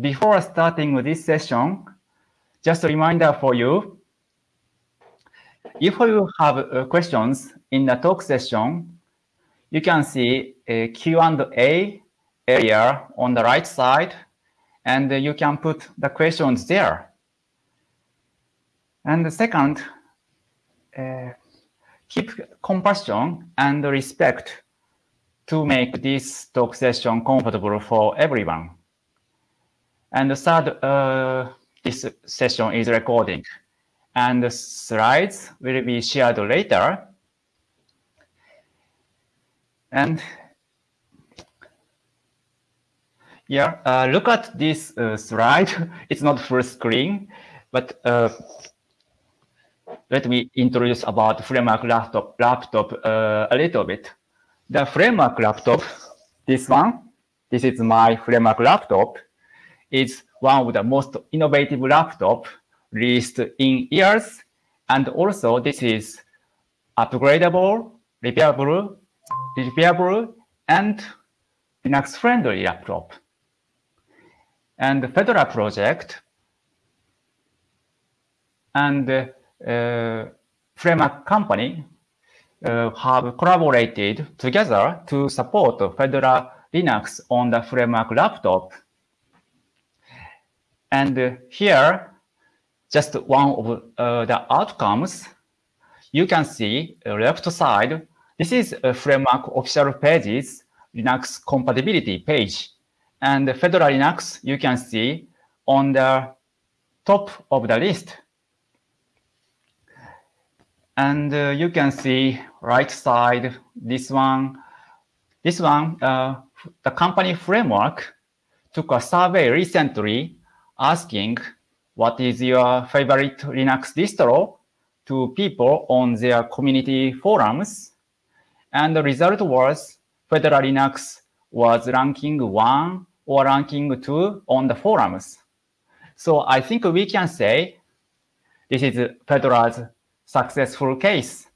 before starting this session, just a reminder for you. If you have uh, questions in the talk session, you can see a Q&A area on the right side, and you can put the questions there. And the second, uh, keep compassion and respect to make this talk session comfortable for everyone. And the third, uh, this session is recording and the slides will be shared later. And yeah, uh, look at this uh, slide. It's not full screen, but uh, let me introduce about framework laptop, laptop uh, a little bit. The framework laptop, this one, this is my framework laptop, is one of the most innovative laptop released in years. And also this is upgradable, repairable, repairable, and Linux friendly laptop. And the Fedora project and uh, framework company uh, have collaborated together to support Fedora Linux on the framework laptop. And here, just one of uh, the outcomes, you can see left side, this is a framework official pages Linux compatibility page. And Fedora Linux, you can see on the top of the list. And uh, you can see right side, this one, this one, uh, the company framework took a survey recently asking what is your favorite Linux distro to people on their community forums. And the result was Fedora Linux was ranking one or ranking two on the forums. So I think we can say this is Fedora's successful case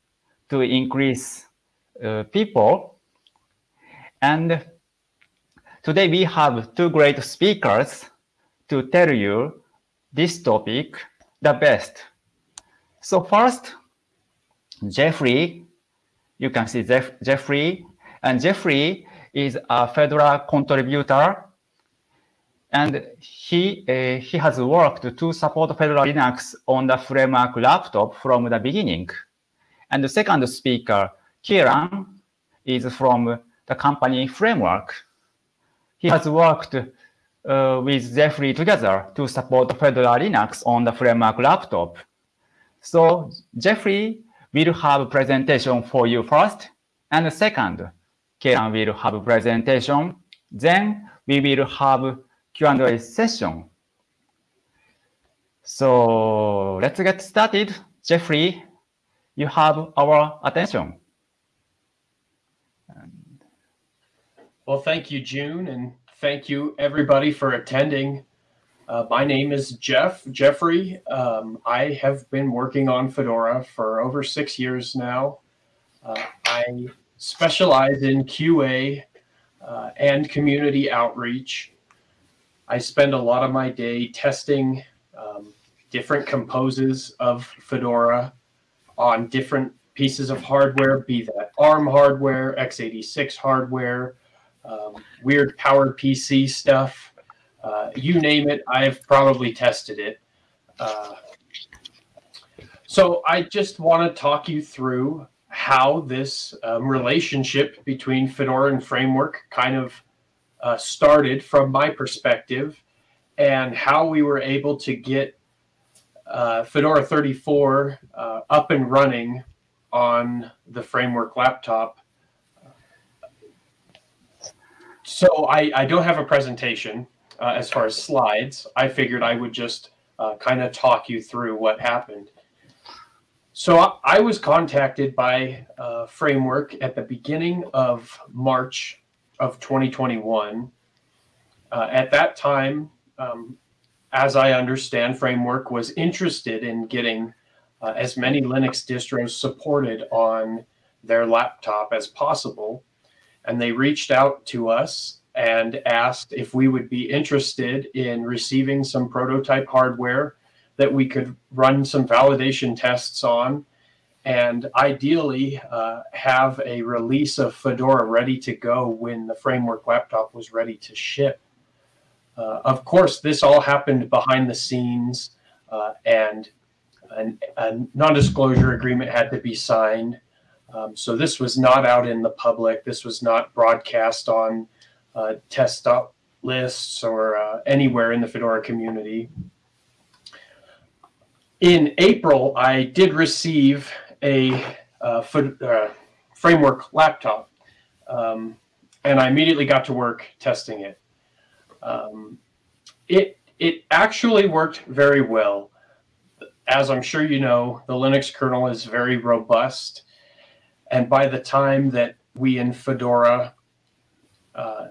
to increase uh, people. And today we have two great speakers to tell you this topic the best. So first, Jeffrey, you can see Jeff, Jeffrey, and Jeffrey is a Fedora contributor and he, uh, he has worked to support Fedora Linux on the framework laptop from the beginning. And the second speaker, Kieran, is from the company framework. He has worked uh, with Jeffrey together to support Fedora Linux on the framework laptop. So Jeffrey will have a presentation for you first, and second, Kieran will have a presentation. Then we will have Q&A session. So let's get started. Jeffrey, you have our attention. Well, thank you, June, and thank you everybody for attending. Uh, my name is Jeff, Jeffrey. Um, I have been working on Fedora for over six years now. Uh, I specialize in QA uh, and community outreach. I spend a lot of my day testing um, different composes of Fedora on different pieces of hardware, be that ARM hardware, x86 hardware, um, weird PowerPC stuff. Uh, you name it, I've probably tested it. Uh, so I just want to talk you through how this um, relationship between Fedora and Framework kind of uh, started from my perspective and how we were able to get uh, Fedora 34 uh, up and running on the framework laptop. So I, I don't have a presentation uh, as far as slides. I figured I would just uh, kind of talk you through what happened. So I, I was contacted by uh, Framework at the beginning of March of 2021. Uh, at that time, um, as I understand, Framework was interested in getting uh, as many Linux distros supported on their laptop as possible. And they reached out to us and asked if we would be interested in receiving some prototype hardware that we could run some validation tests on and ideally uh, have a release of Fedora ready to go when the framework laptop was ready to ship. Uh, of course, this all happened behind the scenes, uh, and an, a non-disclosure agreement had to be signed. Um, so this was not out in the public. This was not broadcast on uh, test lists or uh, anywhere in the Fedora community. In April, I did receive a uh, uh, framework laptop, um, and I immediately got to work testing it. Um, it it actually worked very well. As I'm sure you know, the Linux kernel is very robust, and by the time that we in Fedora uh,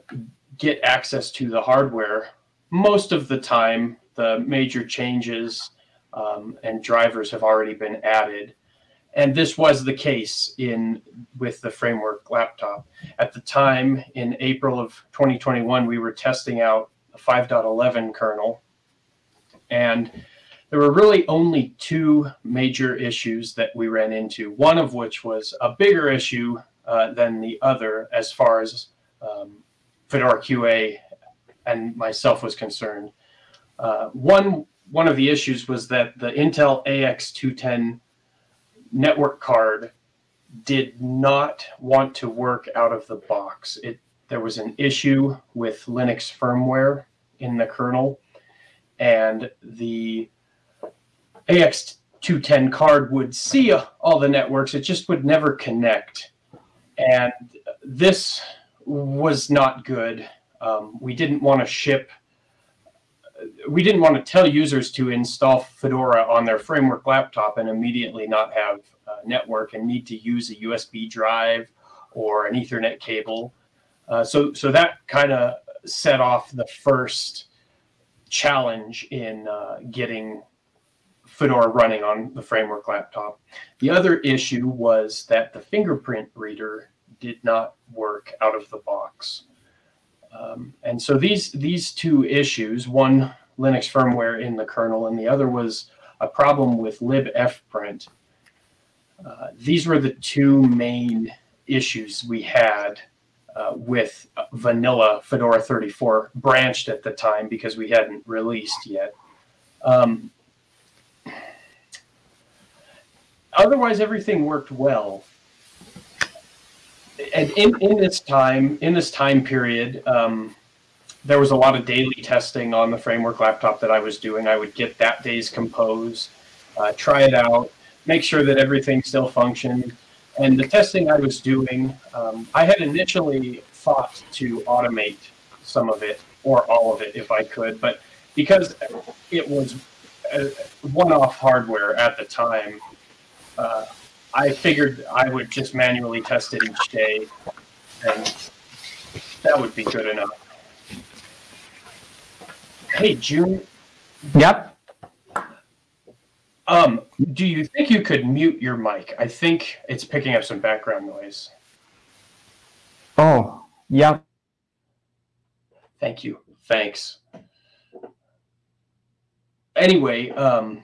get access to the hardware, most of the time the major changes um, and drivers have already been added and this was the case in with the framework laptop. At the time, in April of 2021, we were testing out a 5.11 kernel, and there were really only two major issues that we ran into. One of which was a bigger issue uh, than the other, as far as um, Fedora QA and myself was concerned. Uh, one one of the issues was that the Intel AX210 network card did not want to work out of the box. It there was an issue with Linux firmware in the kernel, and the AX210 card would see all the networks. It just would never connect, and this was not good. Um, we didn't want to ship we didn't want to tell users to install Fedora on their framework laptop and immediately not have a network and need to use a USB drive or an Ethernet cable. Uh, so, so that kind of set off the first challenge in uh, getting Fedora running on the framework laptop. The other issue was that the fingerprint reader did not work out of the box. Um, and so these these two issues, one Linux firmware in the kernel, and the other was a problem with libfprint. Uh, these were the two main issues we had uh, with vanilla Fedora 34 branched at the time because we hadn't released yet. Um, otherwise, everything worked well and in, in this time, in this time period, um, there was a lot of daily testing on the framework laptop that I was doing. I would get that day's compose, uh, try it out, make sure that everything still functioned. And the testing I was doing, um, I had initially thought to automate some of it or all of it if I could, but because it was one-off hardware at the time, uh, I figured I would just manually test it each day, and that would be good enough. Hey, June. Yep. Um, do you think you could mute your mic? I think it's picking up some background noise. Oh, yeah. Thank you. Thanks. Anyway, um,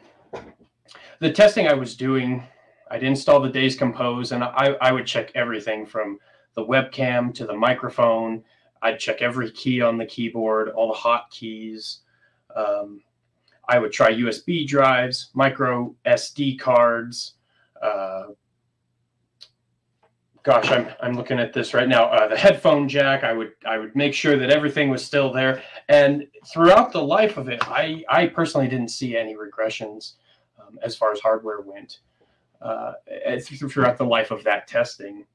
the testing I was doing I'd install the Days Compose and I, I would check everything from the webcam to the microphone. I'd check every key on the keyboard, all the hotkeys. Um, I would try USB drives, micro SD cards. Uh, gosh, I'm, I'm looking at this right now. Uh, the headphone jack, I would I would make sure that everything was still there. And throughout the life of it, I, I personally didn't see any regressions um, as far as hardware went uh, throughout the life of that testing.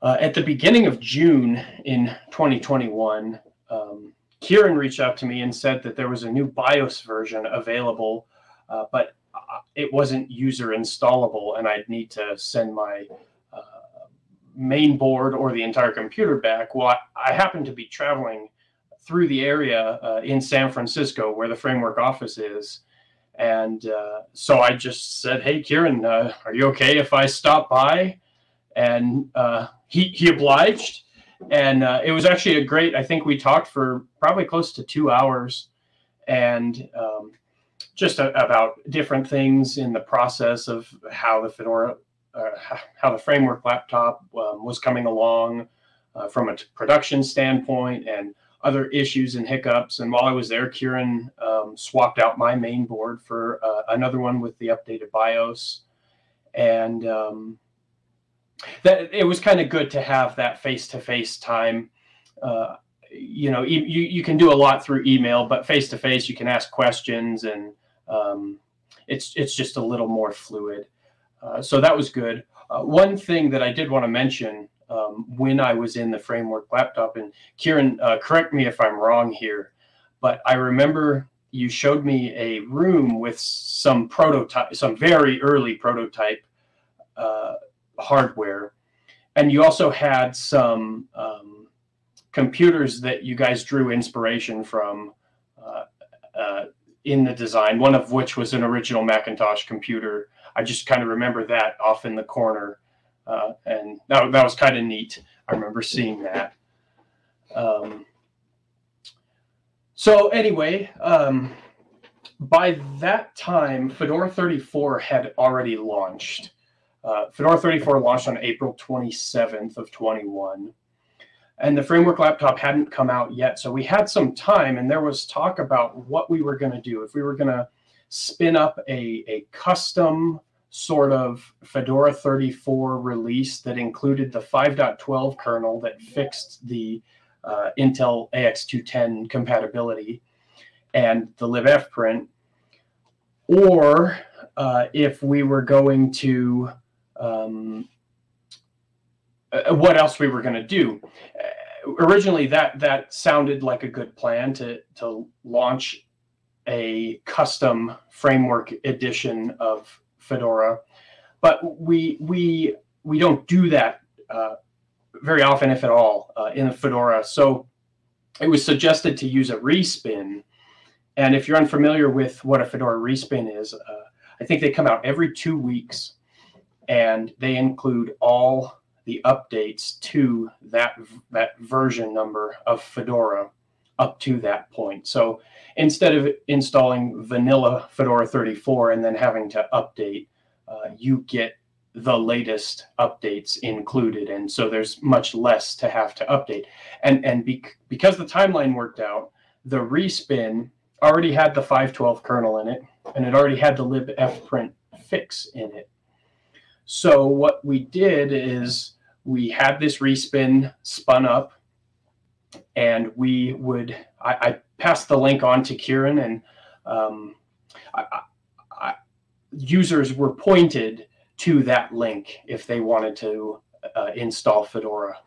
Uh, at the beginning of June in 2021, um, Kieran reached out to me and said that there was a new BIOS version available, uh, but uh, it wasn't user installable, and I'd need to send my uh, main board or the entire computer back. Well, I, I happened to be traveling through the area uh, in San Francisco where the framework office is, and uh, so I just said, "Hey, Kieran, uh, are you okay if I stop by?" And uh, he he obliged, and uh, it was actually a great. I think we talked for probably close to two hours, and um, just a, about different things in the process of how the Fedora, uh, how the framework laptop um, was coming along uh, from a production standpoint, and other issues and hiccups. And while I was there, Kieran um, swapped out my main board for uh, another one with the updated BIOS, and um, that it was kind of good to have that face-to-face time. Uh, you know, you, you can do a lot through email, but face-to-face you can ask questions and um, it's it's just a little more fluid. Uh, so that was good. Uh, one thing that I did want to mention um, when I was in the framework laptop, and Kieran, uh, correct me if I'm wrong here, but I remember you showed me a room with some prototype, some very early prototype uh, hardware. And you also had some um, computers that you guys drew inspiration from uh, uh, in the design, one of which was an original Macintosh computer. I just kind of remember that off in the corner. Uh, and that, that was kind of neat. I remember seeing that. Um, so anyway, um, by that time, Fedora 34 had already launched. Uh, Fedora 34 launched on April 27th of 21 and the framework laptop hadn't come out yet. So we had some time and there was talk about what we were going to do. If we were going to spin up a, a custom sort of Fedora 34 release that included the 5.12 kernel that fixed the uh, Intel AX210 compatibility and the libfprint, or uh, if we were going to um, uh, what else we were going to do. Uh, originally, that that sounded like a good plan to to launch a custom framework edition of Fedora, but we we we don't do that uh, very often, if at all, uh, in Fedora. So it was suggested to use a respin. And if you're unfamiliar with what a Fedora respin is, uh, I think they come out every two weeks, and they include all the updates to that that version number of Fedora up to that point. So instead of installing vanilla Fedora 34 and then having to update, uh, you get the latest updates included. And so there's much less to have to update. And, and be, because the timeline worked out, the respin already had the 512 kernel in it, and it already had the libfprint fix in it. So what we did is we had this respin spun up and we would, I, I passed the link on to Kieran and um, I, I, users were pointed to that link if they wanted to uh, install Fedora.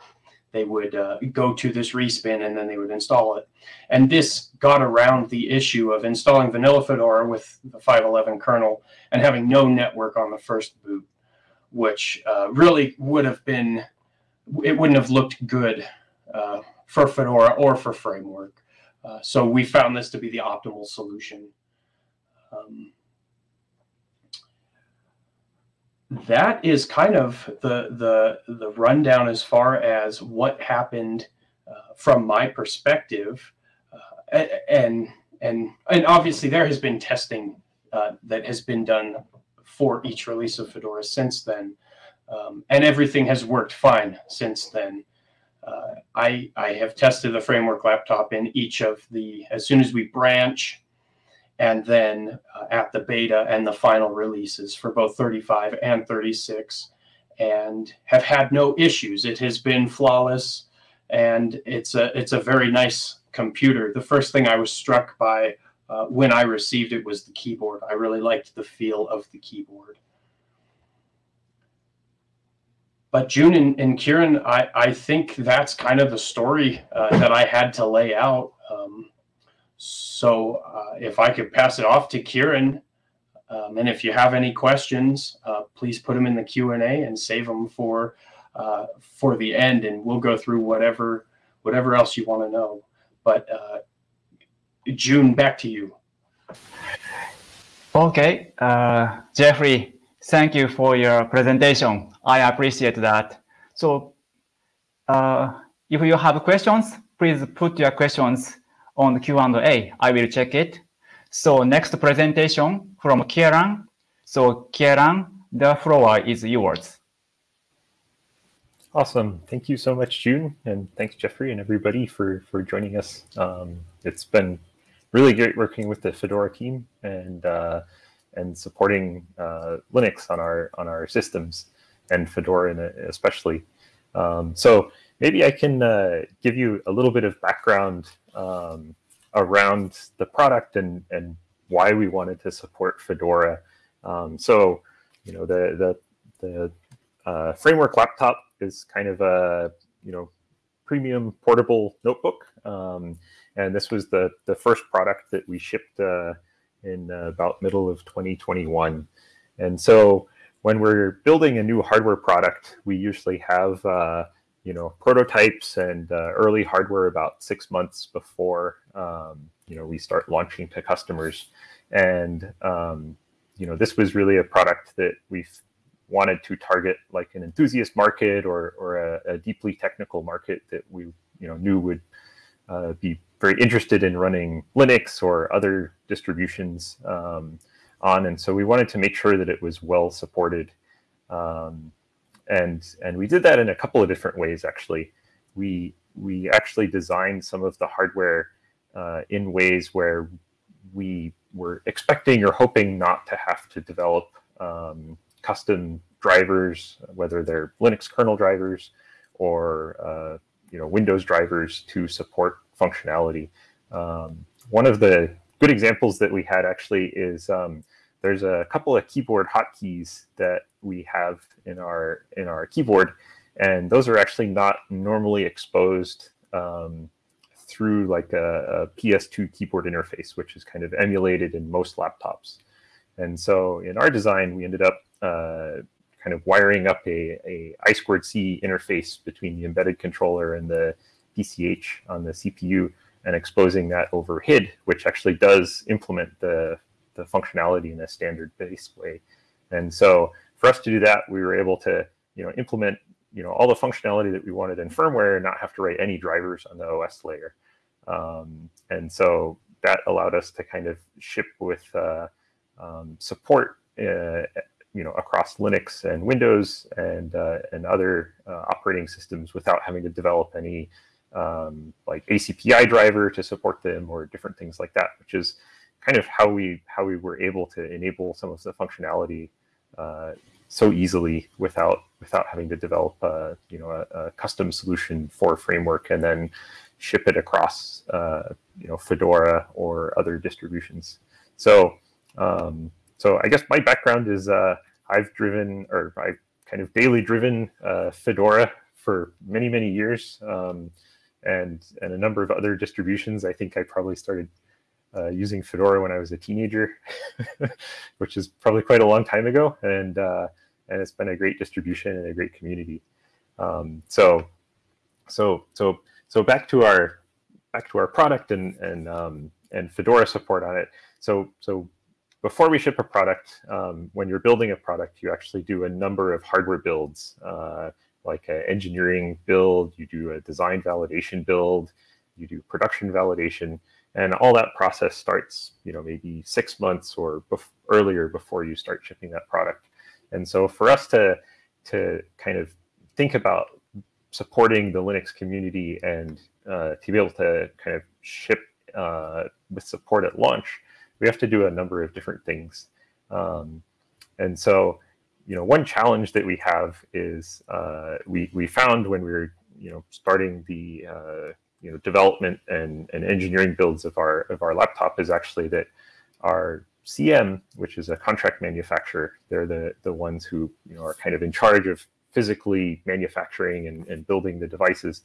They would uh, go to this respin and then they would install it. And this got around the issue of installing vanilla Fedora with the 511 kernel and having no network on the first boot which uh, really would have been, it wouldn't have looked good uh, for Fedora or for Framework. Uh, so we found this to be the optimal solution. Um, that is kind of the, the, the rundown as far as what happened uh, from my perspective. Uh, and, and, and obviously there has been testing uh, that has been done for each release of Fedora since then. Um, and everything has worked fine since then. Uh, I, I have tested the framework laptop in each of the, as soon as we branch, and then uh, at the beta and the final releases for both 35 and 36, and have had no issues. It has been flawless, and it's a, it's a very nice computer. The first thing I was struck by uh, when I received it was the keyboard. I really liked the feel of the keyboard. But June and, and Kieran, I, I think that's kind of the story uh, that I had to lay out. Um, so uh, if I could pass it off to Kieran, um, and if you have any questions, uh, please put them in the Q&A and save them for uh, for the end, and we'll go through whatever whatever else you want to know. But uh, June, back to you. Okay, uh, Jeffrey, thank you for your presentation. I appreciate that. So, uh, if you have questions, please put your questions on the Q&A. I will check it. So next presentation from Kieran. So Kieran, the floor is yours. Awesome. Thank you so much, June. And thanks, Jeffrey and everybody for, for joining us. Um, it's been really great working with the Fedora team and uh, and supporting uh, Linux on our on our systems and Fedora especially. Um, so maybe I can uh, give you a little bit of background um, around the product and and why we wanted to support Fedora. Um, so you know the the the uh, framework laptop is kind of a you know premium portable notebook. Um, and this was the, the first product that we shipped uh, in uh, about middle of 2021. And so when we're building a new hardware product, we usually have uh, you know prototypes and uh, early hardware about six months before um, you know we start launching to customers. And um, you know this was really a product that we've wanted to target like an enthusiast market or, or a, a deeply technical market that we you know knew would uh, be very interested in running Linux or other distributions um, on, and so we wanted to make sure that it was well supported. Um, and and we did that in a couple of different ways. Actually, we we actually designed some of the hardware uh, in ways where we were expecting or hoping not to have to develop um, custom drivers, whether they're Linux kernel drivers or uh, you know Windows drivers to support functionality. Um, one of the good examples that we had actually is um, there's a couple of keyboard hotkeys that we have in our in our keyboard, and those are actually not normally exposed um, through like a, a, PS2 keyboard interface, which is kind of emulated in most laptops. And so in our design, we ended up uh, kind of wiring up a, a I squared C interface between the embedded controller and the PCH on the CPU and exposing that over HID, which actually does implement the, the functionality in a standard based way. And so for us to do that, we were able to you know, implement you know, all the functionality that we wanted in firmware and not have to write any drivers on the OS layer. Um, and so that allowed us to kind of ship with uh, um, support uh, you know across Linux and Windows and uh, and other uh, operating systems without having to develop any um, like ACPI driver to support them or different things like that, which is kind of how we how we were able to enable some of the functionality uh, so easily without without having to develop a, uh, you know a, a custom solution for framework and then ship it across uh, you know Fedora or other distributions. So um, so I guess my background is uh, I've driven or I've kind of daily driven uh, Fedora for many, many years um, and, and a number of other distributions. I think I probably started uh, using Fedora when I was a teenager, which is probably quite a long time ago. And, uh, and it's been a great distribution and a great community. Um, so, so, so, so back to our, back to our product and, and, um, and Fedora support on it. So, so before we ship a product, um, when you're building a product, you actually do a number of hardware builds, uh, like an engineering build, you do a design validation build, you do production validation, and all that process starts, you know, maybe six months or bef earlier before you start shipping that product. And so for us to to kind of think about supporting the Linux community and uh, to be able to kind of ship uh, with support at launch, we have to do a number of different things. Um, and so, you know, one challenge that we have is uh, we, we found when we were, you know, starting the, uh, you know, development and, and engineering builds of our, of our laptop is actually that our CM, which is a contract manufacturer, they're the, the ones who, you know, are kind of in charge of physically manufacturing and, and building the devices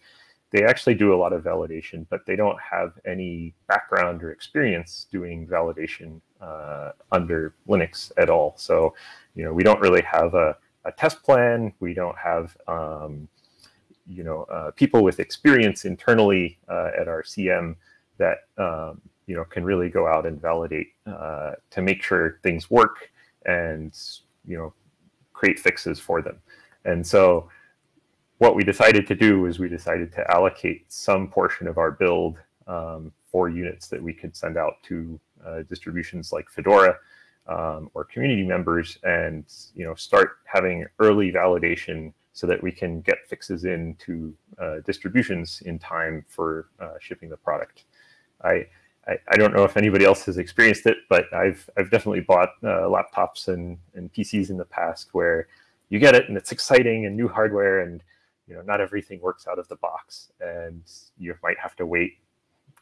they actually do a lot of validation, but they don't have any background or experience doing validation uh, under Linux at all. So, you know, we don't really have a, a test plan. We don't have, um, you know, uh, people with experience internally uh, at our CM that, um, you know, can really go out and validate uh, to make sure things work and, you know, create fixes for them. And so what we decided to do is we decided to allocate some portion of our build um, for units that we could send out to uh, distributions like Fedora um, or community members and you know start having early validation so that we can get fixes into uh, distributions in time for uh, shipping the product. I, I, I, don't know if anybody else has experienced it, but I've, I've definitely bought uh, laptops and, and PCs in the past where you get it and it's exciting and new hardware and you know not everything works out of the box and you might have to wait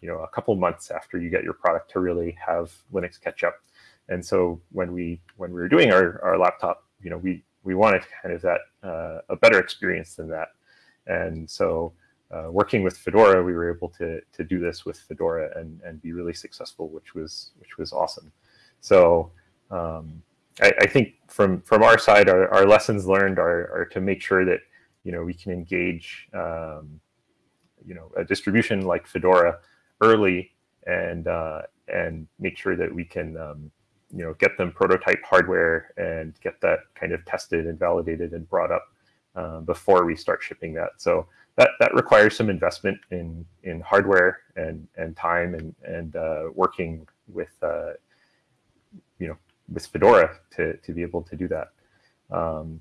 you know a couple months after you get your product to really have Linux catch up. And so when we when we were doing our, our laptop, you know, we we wanted kind of that uh, a better experience than that. And so uh, working with Fedora, we were able to to do this with Fedora and and be really successful, which was which was awesome. So um, I, I, think from from our side, our, our lessons learned are, are to make sure that you know we can engage um, you know a distribution like Fedora early and uh, and make sure that we can um, you know get them prototype hardware and get that kind of tested and validated and brought up uh, before we start shipping that. So that that requires some investment in in hardware and and time and and uh, working with uh, you know with Fedora to to be able to do that. Um,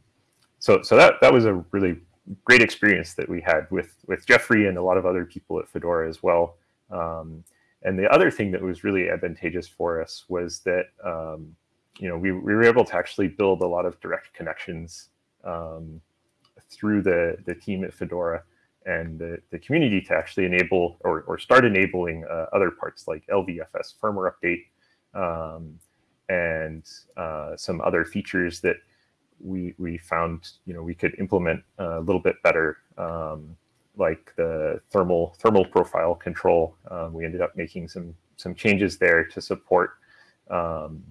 so so that that was a really great experience that we had with with Jeffrey and a lot of other people at Fedora as well. Um, and the other thing that was really advantageous for us was that um, you know we, we were able to actually build a lot of direct connections um, through the the team at Fedora and the, the community to actually enable or, or start enabling uh, other parts like LVFS firmware update um, and uh, some other features that we we found you know we could implement a little bit better um, like the thermal thermal profile control. Um, we ended up making some some changes there to support um,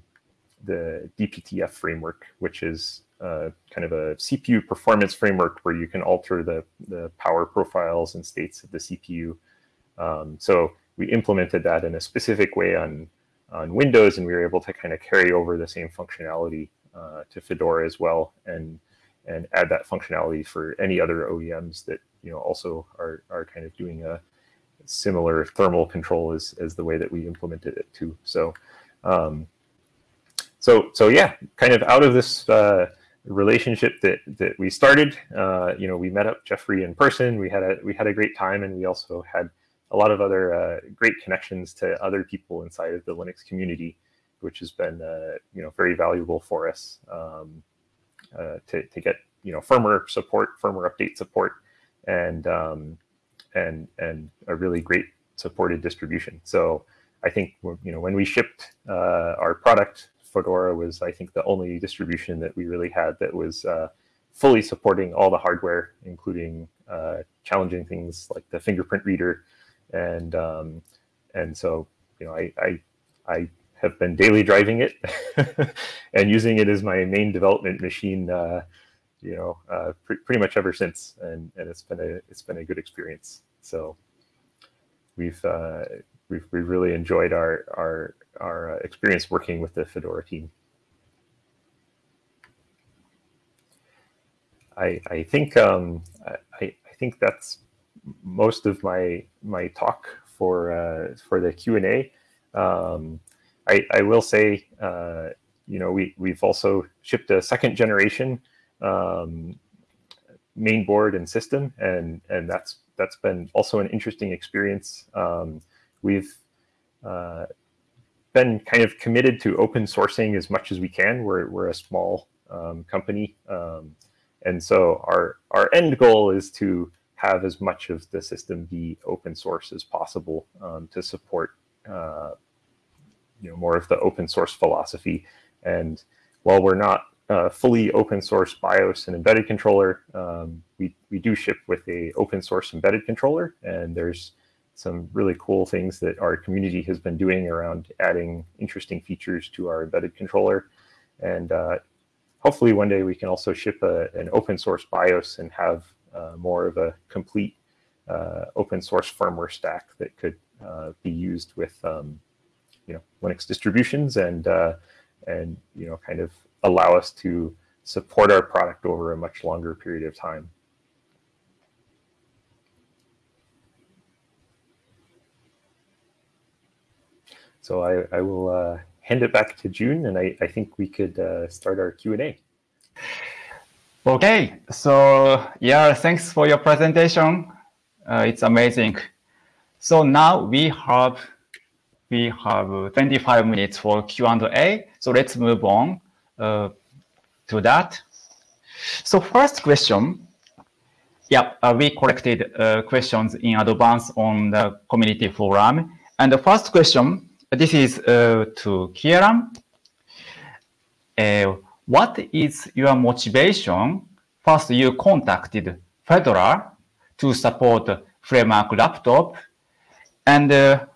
the DPTF framework, which is uh, kind of a CPU performance framework where you can alter the, the power profiles and states of the CPU. Um, so we implemented that in a specific way on, on Windows, and we were able to kind of carry over the same functionality uh, to Fedora as well, and and add that functionality for any other OEMs that you know also are are kind of doing a similar thermal control as as the way that we implemented it too. So um, so so yeah, kind of out of this uh, relationship that that we started, uh, you know, we met up Jeffrey in person. We had a we had a great time, and we also had a lot of other uh, great connections to other people inside of the Linux community, which has been uh, you know very valuable for us um, uh, to to get you know firmware support, firmware update support, and um, and and a really great supported distribution. So I think you know when we shipped uh, our product, Fedora was I think the only distribution that we really had that was uh, fully supporting all the hardware, including uh, challenging things like the fingerprint reader, and um, and so you know I I, I have been daily driving it and using it as my main development machine uh, you know, uh, pre pretty much ever since, and and it's been a it's been a good experience. So we've uh, we've we've really enjoyed our our our uh, experience working with the Fedora team. I I think um, I I think that's most of my my talk for uh, for the Q and A. Um, I I will say uh, you know we we've also shipped a second generation um, main board and system, and and that's that's been also an interesting experience. Um, we've uh, been kind of committed to open sourcing as much as we can. We're we're a small um, company, um, and so our our end goal is to have as much of the system be open source as possible um, to support uh, you know more of the open source philosophy. And while we're not uh, fully open source BIOS and embedded controller. Um, we, we do ship with a open source embedded controller, and there's some really cool things that our community has been doing around adding interesting features to our embedded controller. And uh, hopefully one day we can also ship a, an open source BIOS and have uh, more of a complete uh, open source firmware stack that could uh, be used with um, you know Linux distributions and uh, and you know kind of allow us to support our product over a much longer period of time. So I, I will uh, hand it back to June, and I, I think we could uh, start our Q&A. Okay, so yeah, thanks for your presentation. Uh, it's amazing. So now we have we have 25 minutes for Q&A. So let's move on uh, to that. So first question, yeah, uh, we collected uh, questions in advance on the community forum. And the first question, this is uh, to Kieran. Uh, what is your motivation? First, you contacted Fedora to support framework laptop. And uh,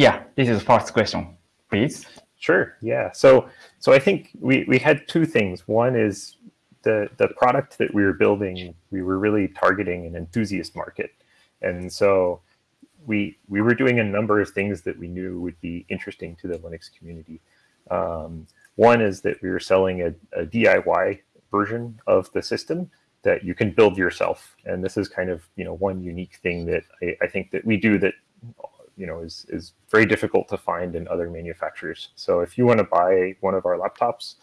yeah, this is the first question, please. Sure. Yeah. So, so I think we, we had two things. One is the, the product that we were building, we were really targeting an enthusiast market. And so we, we were doing a number of things that we knew would be interesting to the Linux community. Um, one is that we were selling a, a DIY version of the system that you can build yourself. And this is kind of, you know, one unique thing that I, I think that we do that, you know, is, is very difficult to find in other manufacturers. So if you want to buy one of our laptops,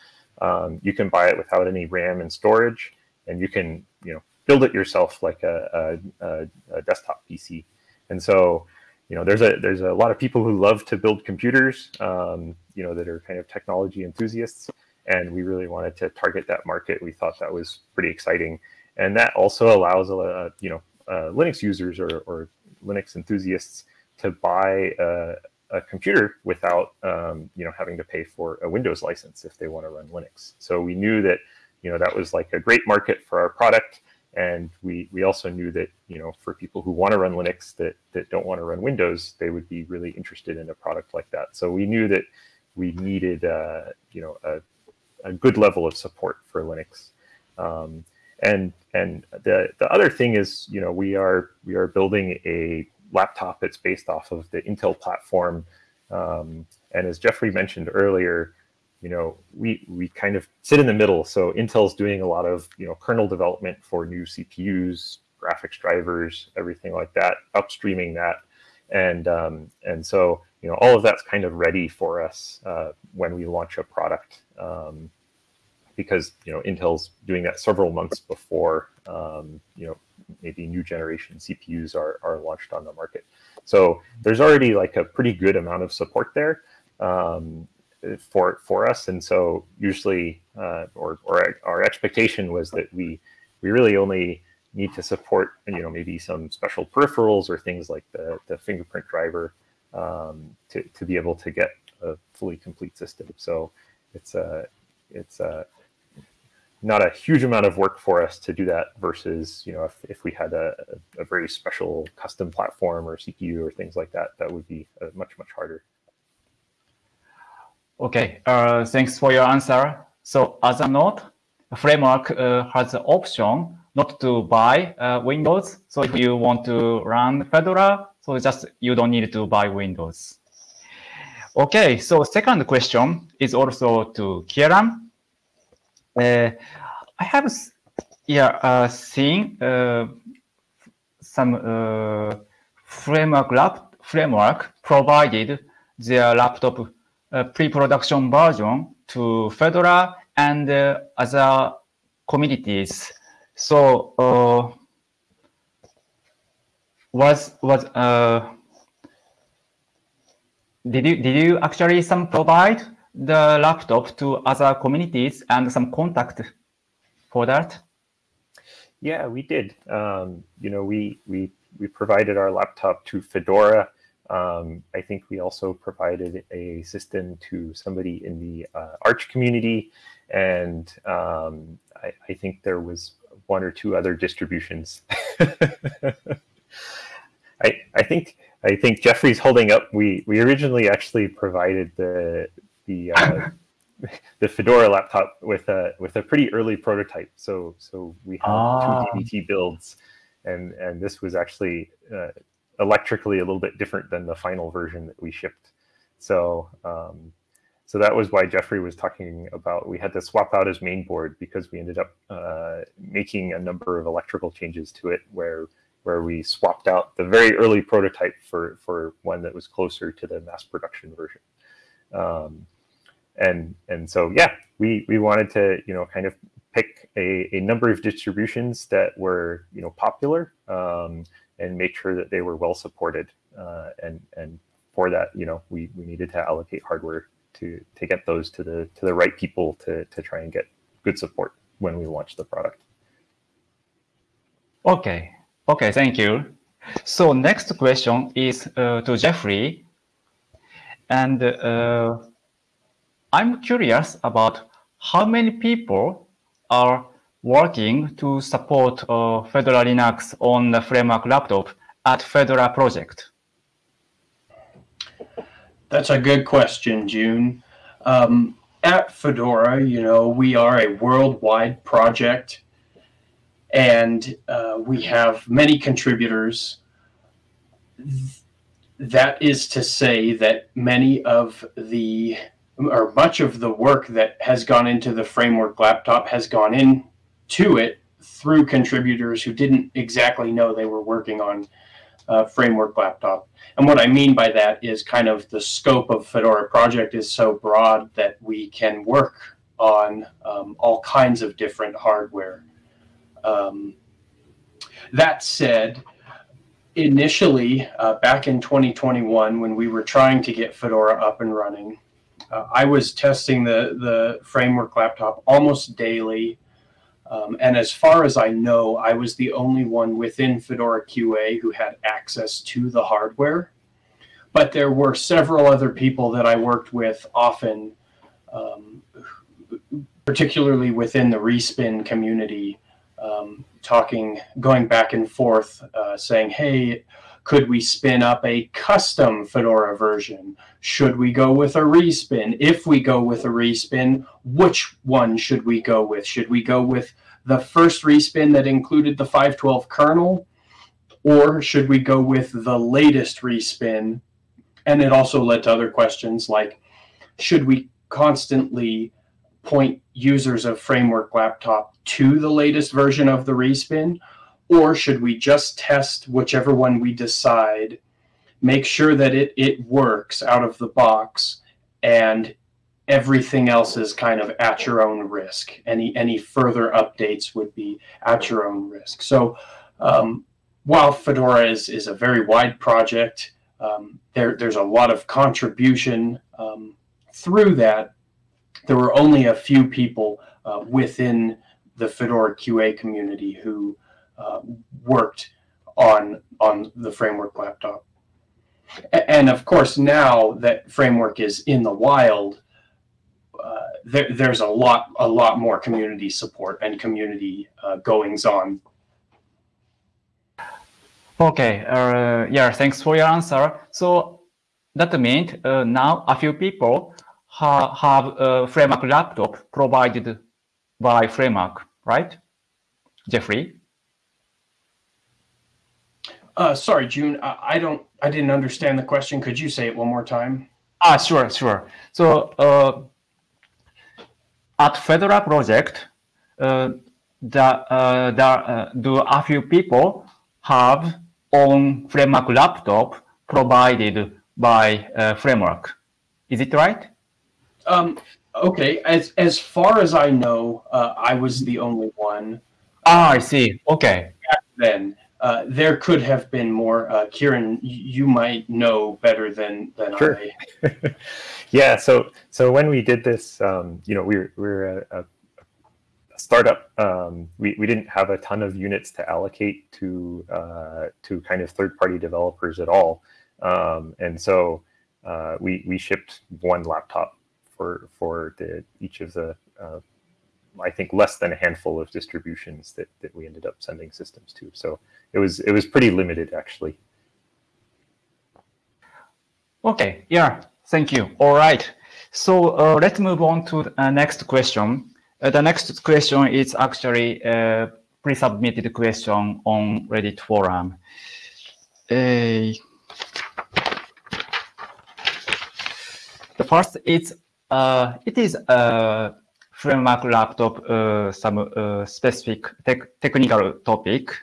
um, you can buy it without any RAM and storage, and you can, you know, build it yourself like a, a, a desktop PC. And so, you know, there's a there's a lot of people who love to build computers, um, you know, that are kind of technology enthusiasts, and we really wanted to target that market. We thought that was pretty exciting, and that also allows, uh, you know, uh, Linux users or, or Linux enthusiasts to buy a, a computer without, um, you know, having to pay for a Windows license if they want to run Linux. So we knew that, you know, that was like a great market for our product. And we, we also knew that, you know, for people who want to run Linux that, that don't want to run Windows, they would be really interested in a product like that. So we knew that we needed, uh, you know, a, a good level of support for Linux. Um, and and the, the other thing is, you know, we are we are building a laptop that's based off of the Intel platform. Um, and as Jeffrey mentioned earlier, you know, we, we kind of sit in the middle. So Intel's doing a lot of, you know, kernel development for new CPUs, graphics drivers, everything like that, upstreaming that. And, um, and so, you know, all of that's kind of ready for us uh, when we launch a product um, because, you know, Intel's doing that several months before, um, you know, maybe new generation CPUs are, are launched on the market. So there's already like a pretty good amount of support there. Um, for for us. And so usually, uh, or or our expectation was that we we really only need to support you know maybe some special peripherals or things like the the fingerprint driver um, to to be able to get a fully complete system. So it's a it's a not a huge amount of work for us to do that versus you know if, if we had a, a very special custom platform or CPU or things like that that would be much much harder. Okay, uh, thanks for your answer. So as a note, framework uh, has the option not to buy uh, Windows. So if you want to run Fedora, so just you don't need to buy Windows. Okay, so second question is also to Kieran. Uh, I have yeah uh, seen uh, some uh, framework framework provided their laptop pre-production version to Fedora and uh, other communities. So uh, was was uh, did you did you actually some provide the laptop to other communities and some contact for that? Yeah, we did. Um, you know, we we we provided our laptop to Fedora um, I think we also provided a system to somebody in the uh, Arch community, and um, I, I, think there was one or two other distributions. I, I think I think Jeffrey's holding up. We we originally actually provided the the uh, the Fedora laptop with a with a pretty early prototype. So so we had ah. two DVT builds, and and this was actually uh, electrically a little bit different than the final version that we shipped. So um, so that was why Jeffrey was talking about we had to swap out his main board because we ended up uh, making a number of electrical changes to it where where we swapped out the very early prototype for for one that was closer to the mass production version. Um, and and so yeah, we we wanted to you know kind of pick a, a number of distributions that were you know popular um, and make sure that they were well supported. Uh, and and for that, you know, we we needed to allocate hardware to to get those to the to the right people to to try and get good support when we launch the product. Okay. Okay. Thank you. So next question is uh, to Jeffrey, and uh, I'm curious about how many people are working to support uh, Fedora Linux on the framework laptop at Fedora project? That's a good question, June. Um, at Fedora, you know, we are a worldwide project and uh, we have many contributors. That is to say that many of the or much of the work that has gone into the framework laptop has gone into it through contributors who didn't exactly know they were working on uh, framework laptop. And what I mean by that is kind of the scope of Fedora project is so broad that we can work on um, all kinds of different hardware. Um, that said, initially, uh, back in 2021, when we were trying to get Fedora up and running, uh, I was testing the, the framework laptop almost daily. Um, and as far as I know, I was the only one within Fedora QA who had access to the hardware. But there were several other people that I worked with often, um, particularly within the respin community, um, talking, going back and forth, uh, saying, hey, could we spin up a custom Fedora version? Should we go with a respin? If we go with a respin, which one should we go with? Should we go with the first respin that included the 512 kernel? Or should we go with the latest respin? And it also led to other questions like, should we constantly point users of Framework Laptop to the latest version of the respin? Or should we just test whichever one we decide, make sure that it, it works out of the box, and everything else is kind of at your own risk. Any, any further updates would be at your own risk. So um, while Fedora is, is a very wide project, um, there, there's a lot of contribution um, through that. There were only a few people uh, within the Fedora QA community who uh, worked on on the framework laptop. And of course, now that framework is in the wild, uh, there, there's a lot a lot more community support and community uh, goings on. Okay, uh, yeah, thanks for your answer. So that means uh, now a few people ha have a framework laptop provided by framework, right? Jeffrey? Uh, sorry, June. I, I, don't. I didn't understand the question. Could you say it one more time? Ah, sure, sure. So uh, at Fedora project, uh, the, uh, the, uh, do a few people have own framework laptop provided by uh, framework? Is it right? Um, okay. As as far as I know, uh, I was the only one. Ah, I see. Okay. then uh, there could have been more. Uh, Kieran, you might know better than than sure. I. yeah. So so when we did this, um, you know, we were, we were a, a startup. Um, we we didn't have a ton of units to allocate to uh, to kind of third party developers at all, um, and so uh, we we shipped one laptop for for the each of the uh, I think less than a handful of distributions that, that we ended up sending systems to. So it was it was pretty limited actually. Okay, yeah, thank you. All right. So uh, let's move on to the uh, next question. Uh, the next question is actually a pre-submitted question on Reddit forum. Uh, the first is uh, it is a framework laptop uh, some uh, specific te technical topic.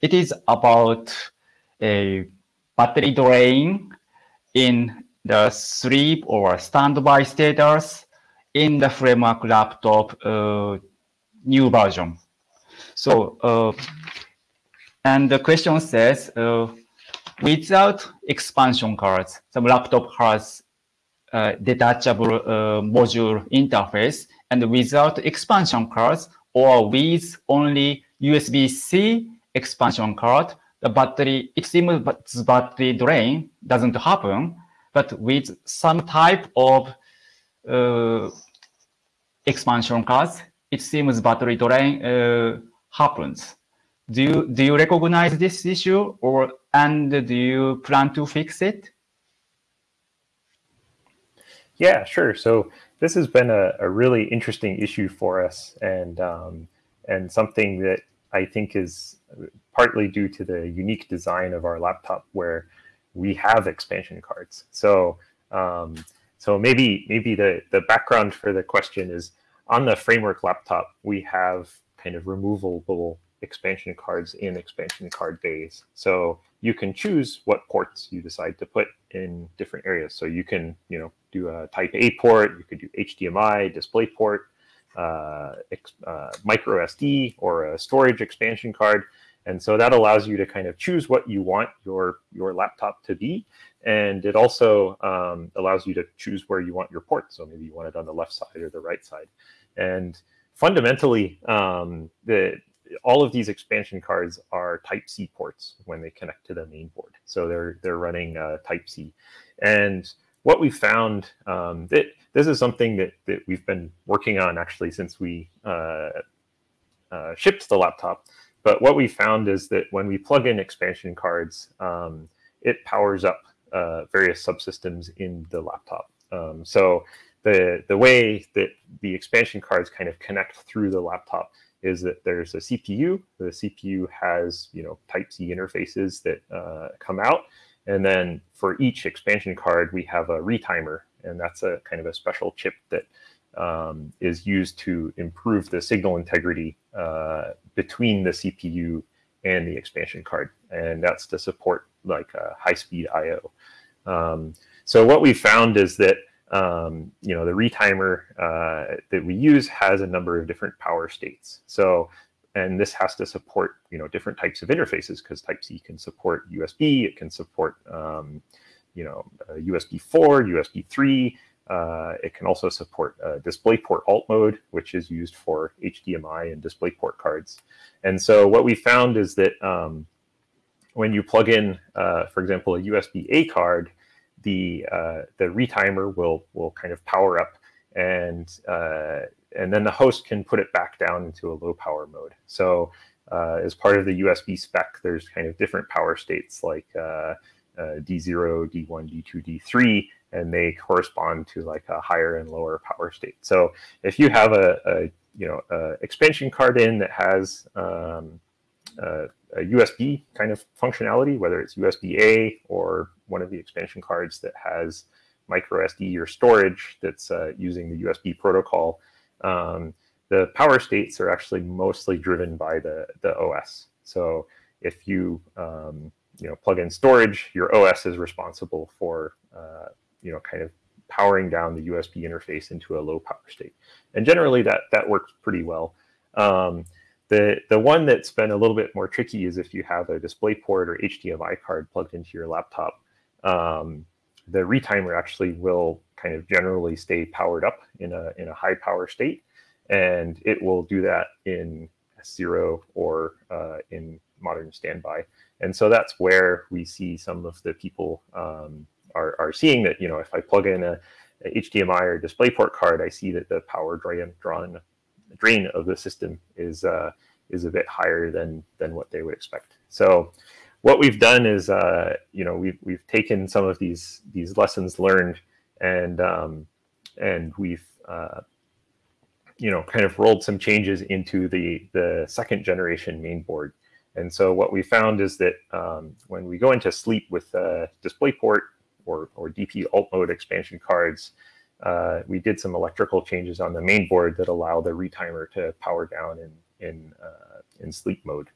it is about a battery drain in the sleep or standby status in the framework laptop uh, new version. So, uh, and the question says, uh, without expansion cards, some laptop has uh, detachable module interface, and without expansion cards or with only USB-C expansion card, the battery, it seems battery drain doesn't happen, but with some type of uh, expansion cards, it seems battery drain uh, happens. Do you, do you recognize this issue or and do you plan to fix it? Yeah, sure. So this has been a, a really interesting issue for us and um, and something that I think is partly due to the unique design of our laptop where we have expansion cards. So um, so maybe maybe the, the background for the question is on the framework laptop, we have kind of removable expansion cards in expansion card bays. So you can choose what ports you decide to put in different areas. So you can, you know, do a type A port, you could do HDMI, display port, uh, uh, micro SD or a storage expansion card. And so that allows you to kind of choose what you want your, your laptop to be. And it also um, allows you to choose where you want your port. So maybe you want it on the left side or the right side. And fundamentally, um, the, all of these expansion cards are Type C ports when they connect to the main board. So they're they're running uh, Type C, and what we found um, that this is something that that we've been working on actually since we uh, uh, shipped the laptop. But what we found is that when we plug in expansion cards, um, it powers up uh, various subsystems in the laptop. Um, so the the way that the expansion cards kind of connect through the laptop is that there's a CPU. The CPU has you know Type C interfaces that uh, come out, and then for each expansion card we have a retimer, and that's a kind of a special chip that um, is used to improve the signal integrity uh, between the CPU and the expansion card, and that's to support like high-speed I/O. Um, so what we found is that um, you know, the retimer uh, that we use has a number of different power states. So, and this has to support, you know, different types of interfaces because Type C can support USB, it can support, um, you know, uh, USB 4, USB 3. Uh, it can also support uh, DisplayPort alt mode, which is used for HDMI and DisplayPort cards. And so what we found is that um, when you plug in, uh, for example, a USB A card, the uh, the retimer will will kind of power up and uh, and then the host can put it back down into a low power mode. So uh, as part of the USB spec, there's kind of different power states like uh, D0, D1, D2, D3, and they correspond to like a higher and lower power state. So if you have a, a you know a expansion card in that has um, a, a USB kind of functionality, whether it's USB A or one of the expansion cards that has micro SD or storage that's uh, using the USB protocol, um, the power states are actually mostly driven by the, the OS. So if you um, you know plug in storage, your OS is responsible for uh, you know kind of powering down the USB interface into a low power state. And generally that that works pretty well. Um, the, the one that's been a little bit more tricky is if you have a DisplayPort or HDMI card plugged into your laptop, um, the retimer actually will kind of generally stay powered up in a, in a high power state. And it will do that in S0 or uh, in modern standby. And so that's where we see some of the people um, are, are seeing that, you know, if I plug in a, a HDMI or DisplayPort card, I see that the power drain, drawn drain of the system is uh, is a bit higher than than what they would expect. So what we've done is uh, you know we've we've taken some of these these lessons learned and um, and we've uh, you know kind of rolled some changes into the the second generation main board. And so what we found is that um, when we go into sleep with uh, DisplayPort or, or DP alt mode expansion cards, uh, we did some electrical changes on the main board that allow the retimer to power down in in uh, in sleep mode.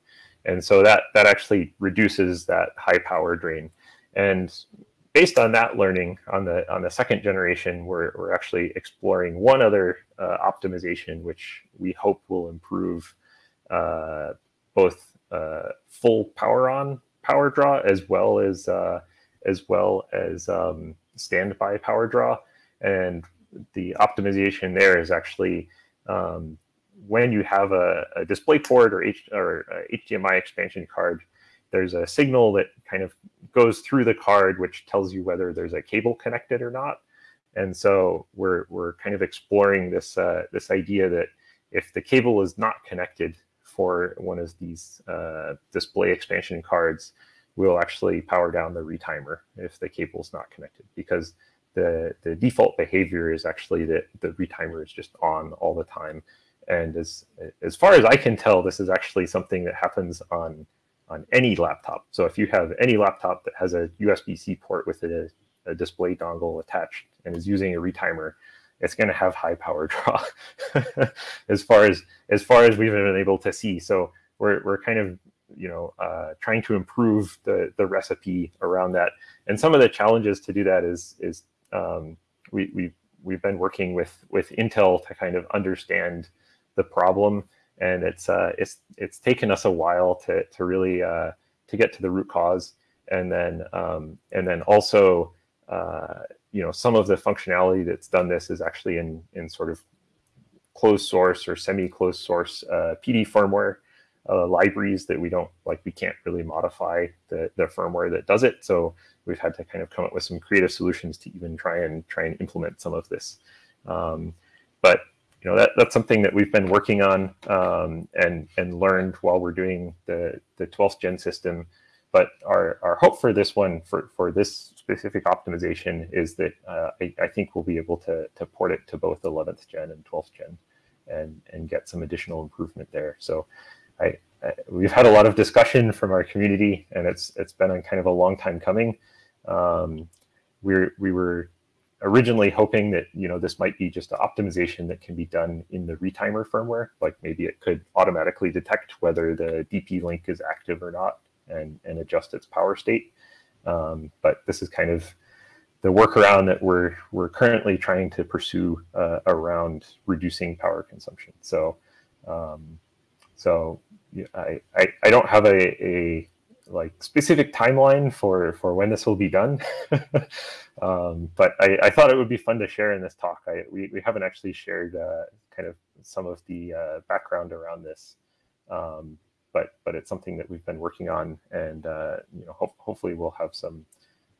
And so that, that actually reduces that high power drain. And based on that learning on the on the second generation, we're, we're actually exploring one other uh, optimization, which we hope will improve uh, both uh, full power on power draw as well as uh, as well as um, standby power draw. And the optimization there is actually um, when you have a, a display port or, H, or HDMI expansion card, there's a signal that kind of goes through the card, which tells you whether there's a cable connected or not. And so we're, we're kind of exploring this, uh, this idea that if the cable is not connected for one of these uh, display expansion cards, we'll actually power down the retimer if the cable is not connected because the, the default behavior is actually that the retimer is just on all the time. And as, as far as I can tell, this is actually something that happens on, on any laptop. So if you have any laptop that has a USB-C port with a, a display dongle attached and is using a retimer, it's going to have high power draw as far as as far as we've been able to see. So we're, we're kind of you know uh, trying to improve the the recipe around that. And some of the challenges to do that is is um, we, we've, we've been working with, with Intel to kind of understand the problem. And it's, uh, it's, it's taken us a while to, to really uh, to get to the root cause. And then, um, and then also, uh, you know, some of the functionality that's done this is actually in, in sort of closed source or semi-closed source uh, PD firmware uh, libraries that we don't like we can't really modify the, the firmware that does it so we've had to kind of come up with some creative solutions to even try and try and implement some of this um, but you know that, that's something that we've been working on um, and and learned while we're doing the the 12th gen system but our, our hope for this one for for this specific optimization is that uh, I, I think we'll be able to to port it to both 11th gen and 12th gen and and get some additional improvement there so I, I, we've had a lot of discussion from our community, and it's it's been a kind of a long time coming. Um, we we were originally hoping that you know this might be just an optimization that can be done in the retimer firmware, like maybe it could automatically detect whether the DP link is active or not, and and adjust its power state. Um, but this is kind of the workaround that we're we're currently trying to pursue uh, around reducing power consumption. So um, so I, I, I don't have a, a like specific timeline for for when this will be done um, but I, I thought it would be fun to share in this talk I, we, we haven't actually shared uh, kind of some of the uh, background around this um, but but it's something that we've been working on and uh, you know ho hopefully we'll have some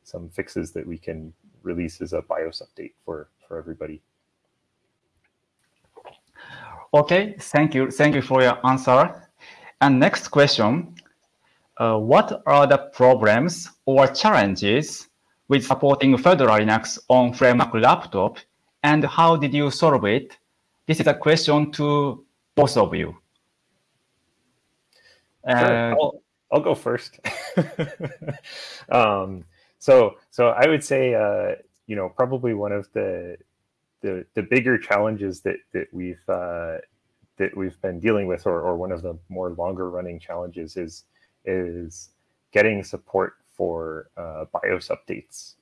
some fixes that we can release as a BIOS update for for everybody Okay, thank you. Thank you for your answer. And next question, uh, what are the problems or challenges with supporting Fedora Linux on FrameWork laptop and how did you solve it? This is a question to both of you. Uh, I'll, I'll, go first. um, so, so I would say, uh, you know, probably one of the the the bigger challenges that that we've uh, that we've been dealing with, or, or one of the more longer running challenges, is is getting support for uh, BIOS updates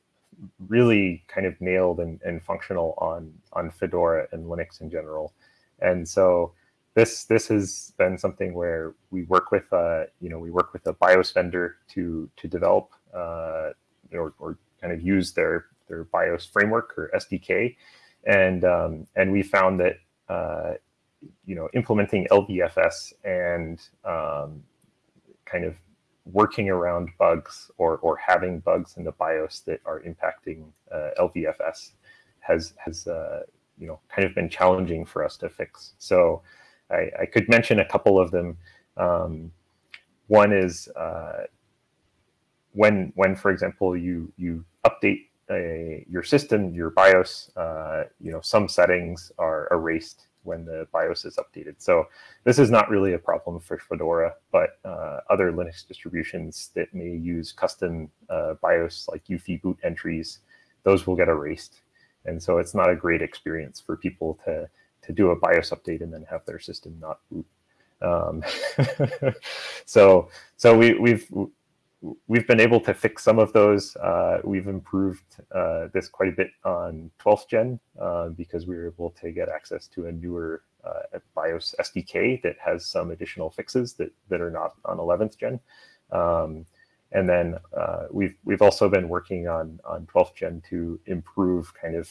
really kind of nailed and, and functional on on Fedora and Linux in general. And so this this has been something where we work with uh, you know we work with a BIOS vendor to to develop uh, or, or kind of use their their BIOS framework or SDK and um, and we found that uh, you know implementing LVFS and um, kind of working around bugs or or having bugs in the BIOS that are impacting uh, LVFS has has uh, you know kind of been challenging for us to fix. So I, I could mention a couple of them. Um, one is uh, when when for example you you update a, your system, your BIOS, uh, you know, some settings are erased when the BIOS is updated. So this is not really a problem for Fedora, but uh, other Linux distributions that may use custom uh, BIOS like UEFI boot entries, those will get erased. And so it's not a great experience for people to, to do a BIOS update and then have their system not boot. Um, so so we, we've we've been able to fix some of those. Uh, we've improved uh, this quite a bit on 12th gen uh, because we were able to get access to a newer uh, BIOS SDK that has some additional fixes that, that are not on 11th gen. Um, and then uh, we've we've also been working on on 12th gen to improve kind of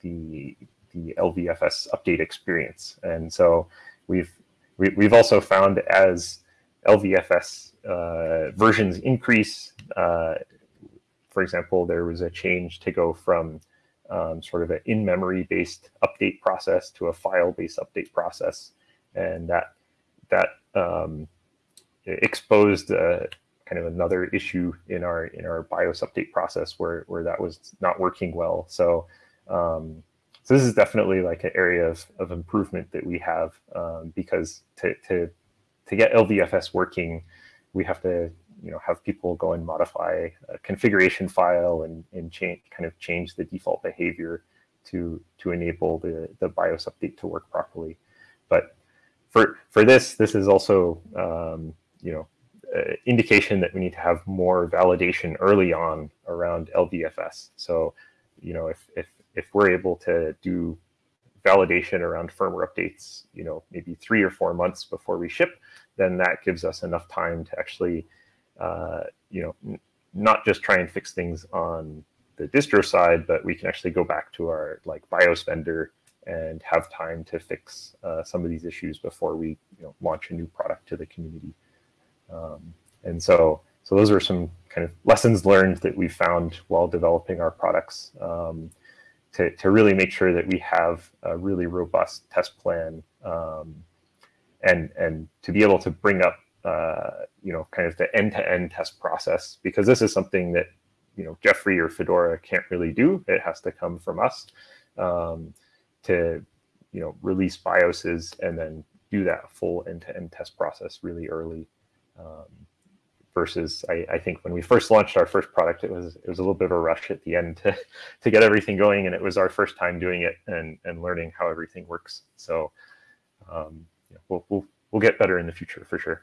the the LVFS update experience. And so we've we, have we have also found as LVFS uh, versions increase, uh, for example, there was a change to go from um, sort of an in-memory based update process to a file-based update process, and that that um, exposed uh, kind of another issue in our in our BIOS update process where where that was not working well. So um, so this is definitely like an area of, of improvement that we have um, because to, to to get LVFS working, we have to you know have people go and modify a configuration file and, and change kind of change the default behavior to to enable the the BIOS update to work properly. But for for this, this is also um, you know uh, indication that we need to have more validation early on around LVFS. So you know if if if we're able to do validation around firmware updates, you know, maybe three or four months before we ship, then that gives us enough time to actually, uh, you know, not just try and fix things on the distro side, but we can actually go back to our like BIOS vendor and have time to fix uh, some of these issues before we you know, launch a new product to the community. Um, and so, so those are some kind of lessons learned that we found while developing our products. Um, to, to really make sure that we have a really robust test plan um, and, and to be able to bring up, uh, you know, kind of the end-to-end -end test process, because this is something that, you know, Jeffrey or Fedora can't really do. It has to come from us um, to, you know, release BIOSes and then do that full end-to-end -end test process really early. Um, versus I, I, think when we first launched our first product, it was it was a little bit of a rush at the end to to get everything going, and it was our first time doing it and and learning how everything works. So um, yeah, we'll, we'll we'll get better in the future for sure.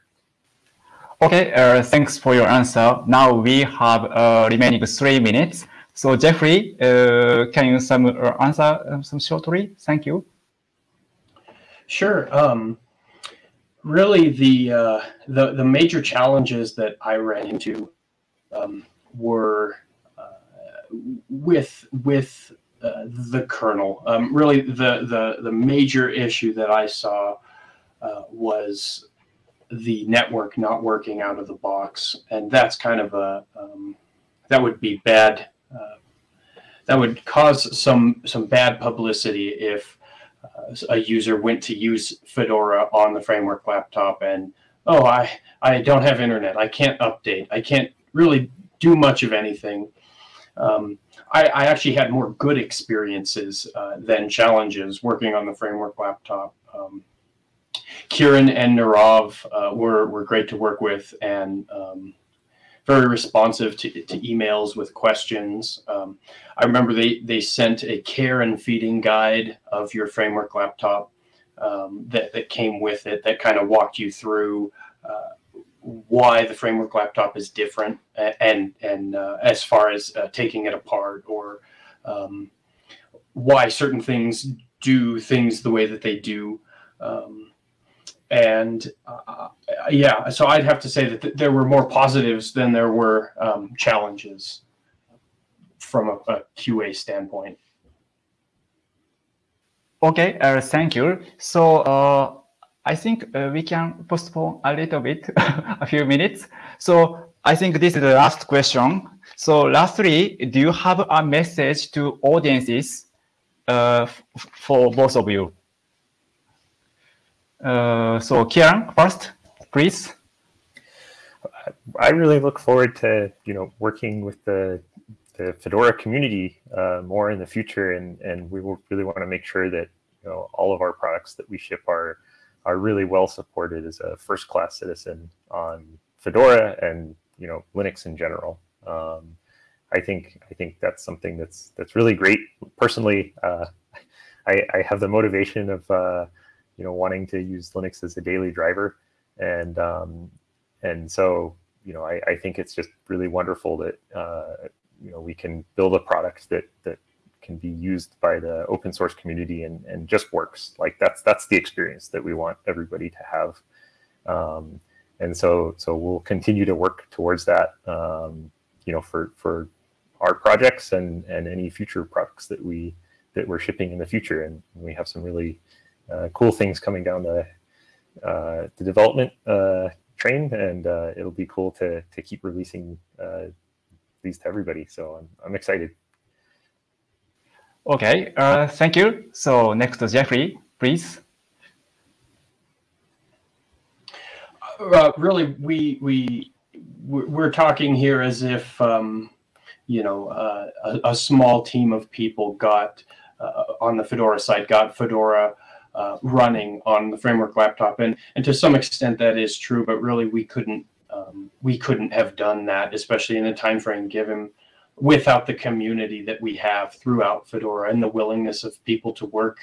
Okay, uh, thanks for your answer. Now we have uh, remaining three minutes. So Jeffrey, uh, can you some uh, answer uh, some shortly? Thank you. Sure. Um, really the uh, the the major challenges that I ran into um, were uh, with with uh, the kernel. Um, really, the the the major issue that I saw uh, was the network not working out of the box, and that's kind of a um, that would be bad. Uh, that would cause some some bad publicity if a user went to use Fedora on the framework laptop and, oh, I, I don't have internet. I can't update. I can't really do much of anything. Um, I, I, actually had more good experiences uh, than challenges working on the framework laptop. Um, Kieran and Nirav uh, were, were great to work with and um, very responsive to, to emails with questions. Um, I remember they, they sent a care and feeding guide of your framework laptop um, that, that came with it that kind of walked you through uh, why the framework laptop is different and, and uh, as far as uh, taking it apart or um, why certain things do things the way that they do. Um, and uh, yeah, so I'd have to say that th there were more positives than there were um, challenges from a, a, QA standpoint. Okay, uh, thank you. So uh, I think uh, we can postpone a little bit, a few minutes. So I think this is the last question. So lastly, do you have a message to audiences uh, for both of you? Uh, so Kieran, first, please. I really look forward to you know working with the the Fedora community uh, more in the future, and and we will really want to make sure that you know all of our products that we ship are are really well supported as a first class citizen on Fedora and you know Linux in general. Um, I think I think that's something that's that's really great. Personally, uh, I, I have the motivation of uh, you know wanting to use Linux as a daily driver, and um, and so you know I, I think it's just really wonderful that uh, you know we can build a product that that can be used by the open source community and, and just works. Like that's that's the experience that we want everybody to have. Um, and so so we'll continue to work towards that. Um, you know, for for our projects and and any future products that we that we're shipping in the future. And we have some really cool things coming down the uh, the development uh, train, and uh, it'll be cool to to keep releasing uh, these to everybody. So I'm I'm excited. Okay, uh, thank you. So next, Jeffrey, please. Uh, really, we we we're talking here as if um, you know uh, a, a, small team of people got uh, on the Fedora side got Fedora uh, running on the framework laptop, and and to some extent that is true. But really, we couldn't um, we couldn't have done that, especially in the time frame given without the community that we have throughout Fedora and the willingness of people to work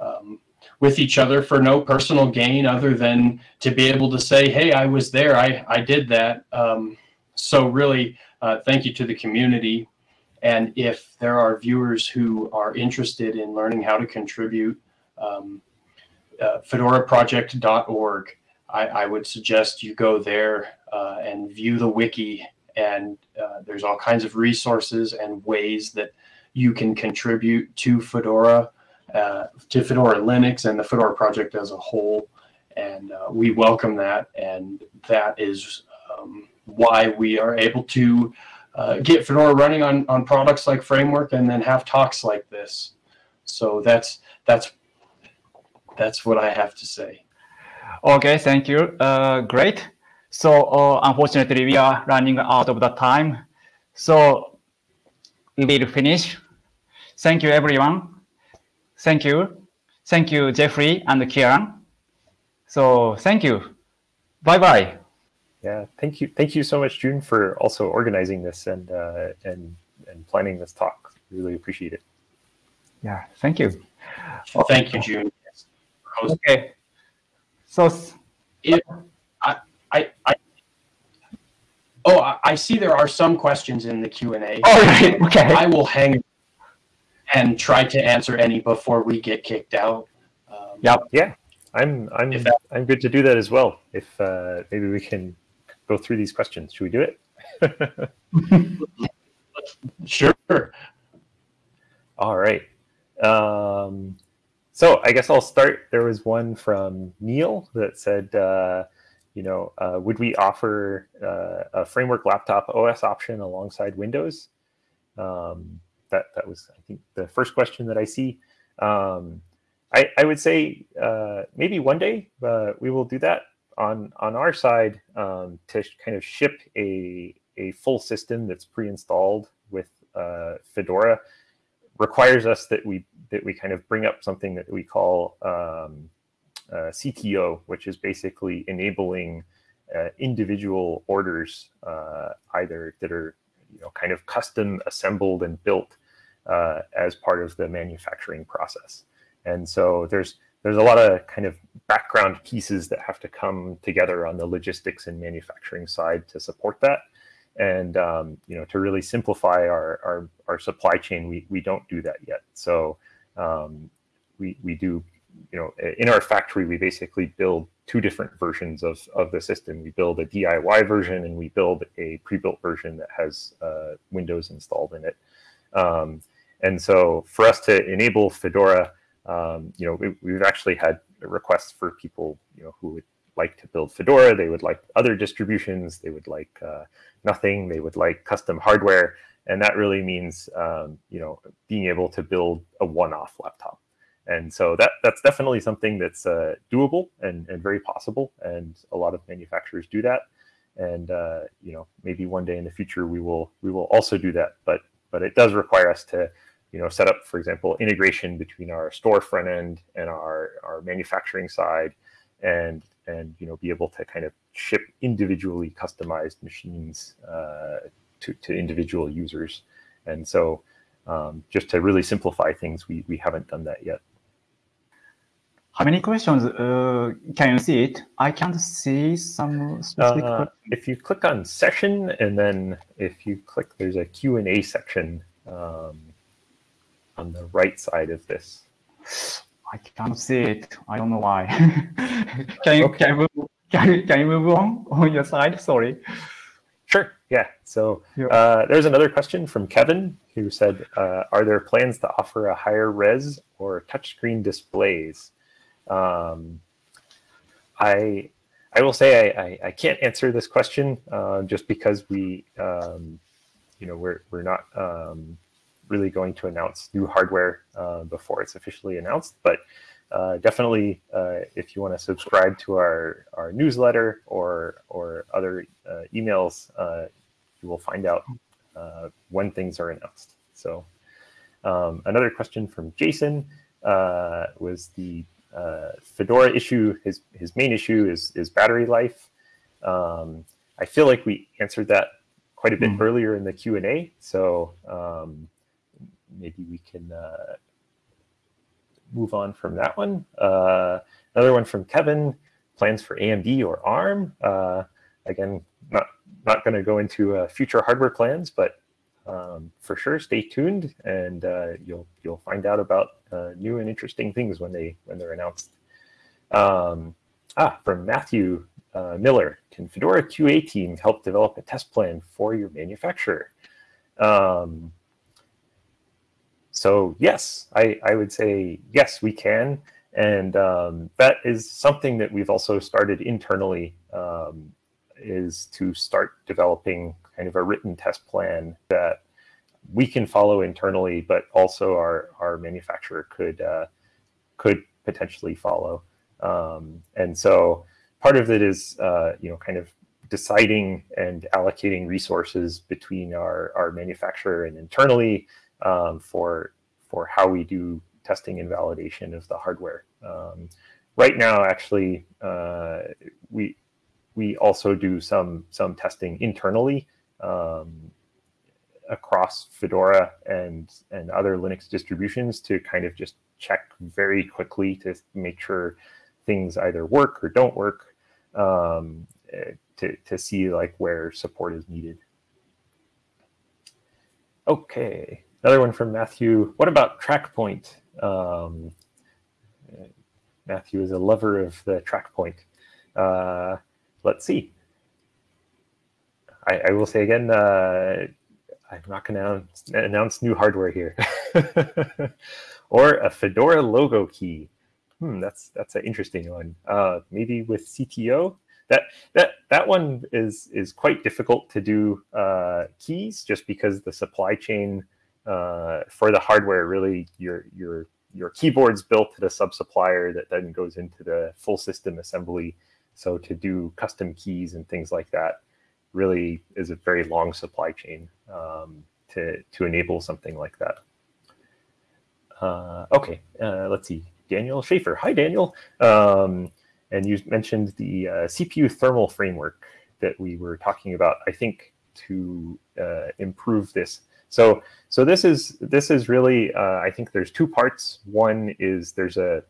um, with each other for no personal gain other than to be able to say, hey, I was there, I, I did that. Um, so really, uh, thank you to the community. And if there are viewers who are interested in learning how to contribute, um, uh, fedoraproject.org, I, I, would suggest you go there uh, and view the wiki and uh, there's all kinds of resources and ways that you can contribute to Fedora, uh, to Fedora Linux and the Fedora project as a whole. And uh, we welcome that. And that is um, why we are able to uh, get Fedora running on, on products like Framework and then have talks like this. So that's, that's, that's what I have to say. Okay, thank you. Uh, great. So uh, unfortunately, we are running out of the time. So we will finish. Thank you, everyone. Thank you. Thank you, Jeffrey and Kieran. So thank you. Bye-bye. Yeah, thank you. Thank you so much, June, for also organizing this and uh, and and planning this talk. Really appreciate it. Yeah, thank you. Thank you, June. Okay. So, if, I, I oh, I, I see there are some questions in the Q and A. All right, okay. I will hang and try to answer any before we get kicked out. Um, yep. Yeah, I'm I'm that, I'm good to do that as well. If uh, maybe we can go through these questions. Should we do it? sure. All right. Um, so I guess I'll start. There was one from Neil that said, uh, you know, uh, would we offer uh, a framework laptop OS option alongside Windows? Um, that that was, I think, the first question that I see. Um, I, I would say uh, maybe one day uh, we will do that on on our side um, to kind of ship a a full system that's pre-installed with uh, Fedora requires us that we that we kind of bring up something that we call um, uh, CTO, which is basically enabling uh, individual orders, uh, either that are you know kind of custom assembled and built uh, as part of the manufacturing process. And so there's there's a lot of kind of background pieces that have to come together on the logistics and manufacturing side to support that. And um, you know, to really simplify our, our, our supply chain, we, we don't do that yet. So um, we, we do you know, in our factory, we basically build two different versions of, of the system. We build a DIY version and we build a pre-built version that has uh, Windows installed in it. Um, and so for us to enable Fedora, um, you know, we, have actually had requests for people, you know, who would like to build Fedora. They would like other distributions. They would like uh, nothing. They would like custom hardware. And that really means, um, you know, being able to build a one-off laptop. And so that that's definitely something that's uh, doable and, and very possible. And a lot of manufacturers do that. And uh, you know, maybe one day in the future we will we will also do that. But but it does require us to you know set up, for example, integration between our store front end and our our manufacturing side, and and you know be able to kind of ship individually customized machines uh, to to individual users. And so um, just to really simplify things, we we haven't done that yet. How many questions? Uh, can you see it? I can't see some specific. Uh, if you click on session and then if you click, there's a Q&A section um, on the right side of this. I can't see it. I don't know why. can you Okay. can you move, can you, can you move on on your side? Sorry. Sure. Yeah. So uh, there's another question from Kevin who said, uh, "Are there plans to offer a higher res or touchscreen displays?" Um, I I will say I, I, I can't answer this question uh, just because we um, you know we're we're not um, really going to announce new hardware uh, before it's officially announced, but. Uh, definitely, uh, if you want to subscribe to our, our newsletter or or other uh, emails, uh, you will find out uh, when things are announced. So, um, another question from Jason uh, was the uh, Fedora issue. His his main issue is is battery life. Um, I feel like we answered that quite a bit Mhm. earlier in the Q and A. So um, maybe we can uh, move on from that one. Uh, another one from Kevin: plans for AMD or ARM. Uh, again, not not going to go into uh, future hardware plans, but um, for sure, stay tuned, and uh, you'll you'll find out about uh, new and interesting things when they when they're announced. Um, ah, from Matthew Miller: Can Fedora QA team help develop a test plan for your manufacturer? Um, so yes, I, I would say yes, we can. And um, that is something that we've also started internally um, is to start developing kind of a written test plan that we can follow internally, but also our, our manufacturer could uh, could potentially follow. Um, and so part of it is uh, you know kind of deciding and allocating resources between our, our manufacturer and internally um, for for how we do testing and validation of the hardware. Um, right now, actually, uh, we we also do some some testing internally um, across Fedora and and other Linux distributions to kind of just check very quickly to make sure things either work or don't work um, to to see like where support is needed. Okay, another one from Matthew. What about TrackPoint? Um, Matthew is a lover of the TrackPoint. Uh, let's see. I, I will say again, uh, I'm not going to announce, new hardware here. or a Fedora logo key. Hmm, that's that's an interesting one. Uh, maybe with CTO. That that that one is is quite difficult to do uh, keys just because the supply chain uh, for the hardware really your your your keyboard's built at a sub supplier that then goes into the full system assembly. So to do custom keys and things like that really is a very long supply chain um, to to enable something like that. Uh, okay, uh, let's see. Daniel Schaefer. Hi, Daniel. Um, and you mentioned the uh, CPU thermal framework that we were talking about. I think to uh, improve this. So so this is this is really uh, I think there's two parts. One is there's a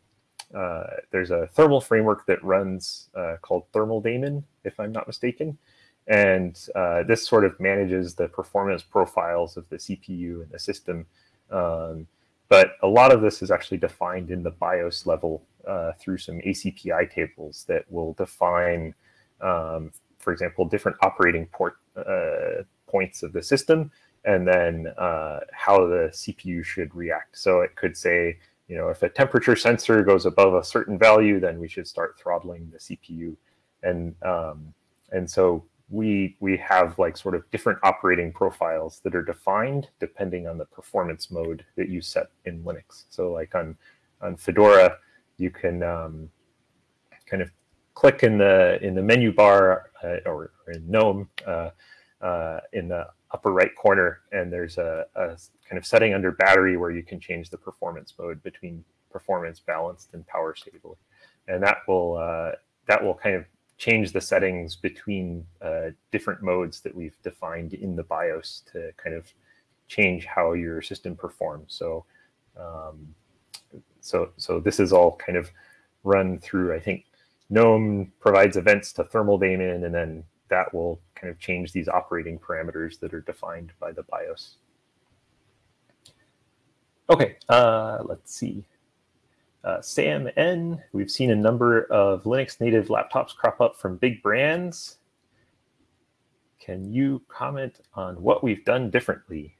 uh, there's a thermal framework that runs uh, called Thermal Daemon, if I'm not mistaken, and uh, this sort of manages the performance profiles of the CPU and the system. Um, but a lot of this is actually defined in the BIOS level uh, through some ACPI tables that will define, um, for example, different operating port uh, points of the system, and then uh, how the CPU should react. So it could say, you know, if a temperature sensor goes above a certain value, then we should start throttling the CPU, and um, and so we we have like sort of different operating profiles that are defined depending on the performance mode that you set in Linux. So like on on Fedora, you can um, kind of click in the in the menu bar uh, or, in GNOME uh, uh, in the upper right corner, and there's a, a, kind of setting under battery where you can change the performance mode between performance balanced and power stable, and that will uh, that will kind of change the settings between uh, different modes that we've defined in the BIOS to kind of change how your system performs. So, um, so, so this is all kind of run through, I think GNOME provides events to thermal daemon, and then that will kind of change these operating parameters that are defined by the BIOS. Okay, uh, let's see. Uh, Sam N, we've seen a number of Linux native laptops crop up from big brands. Can you comment on what we've done differently?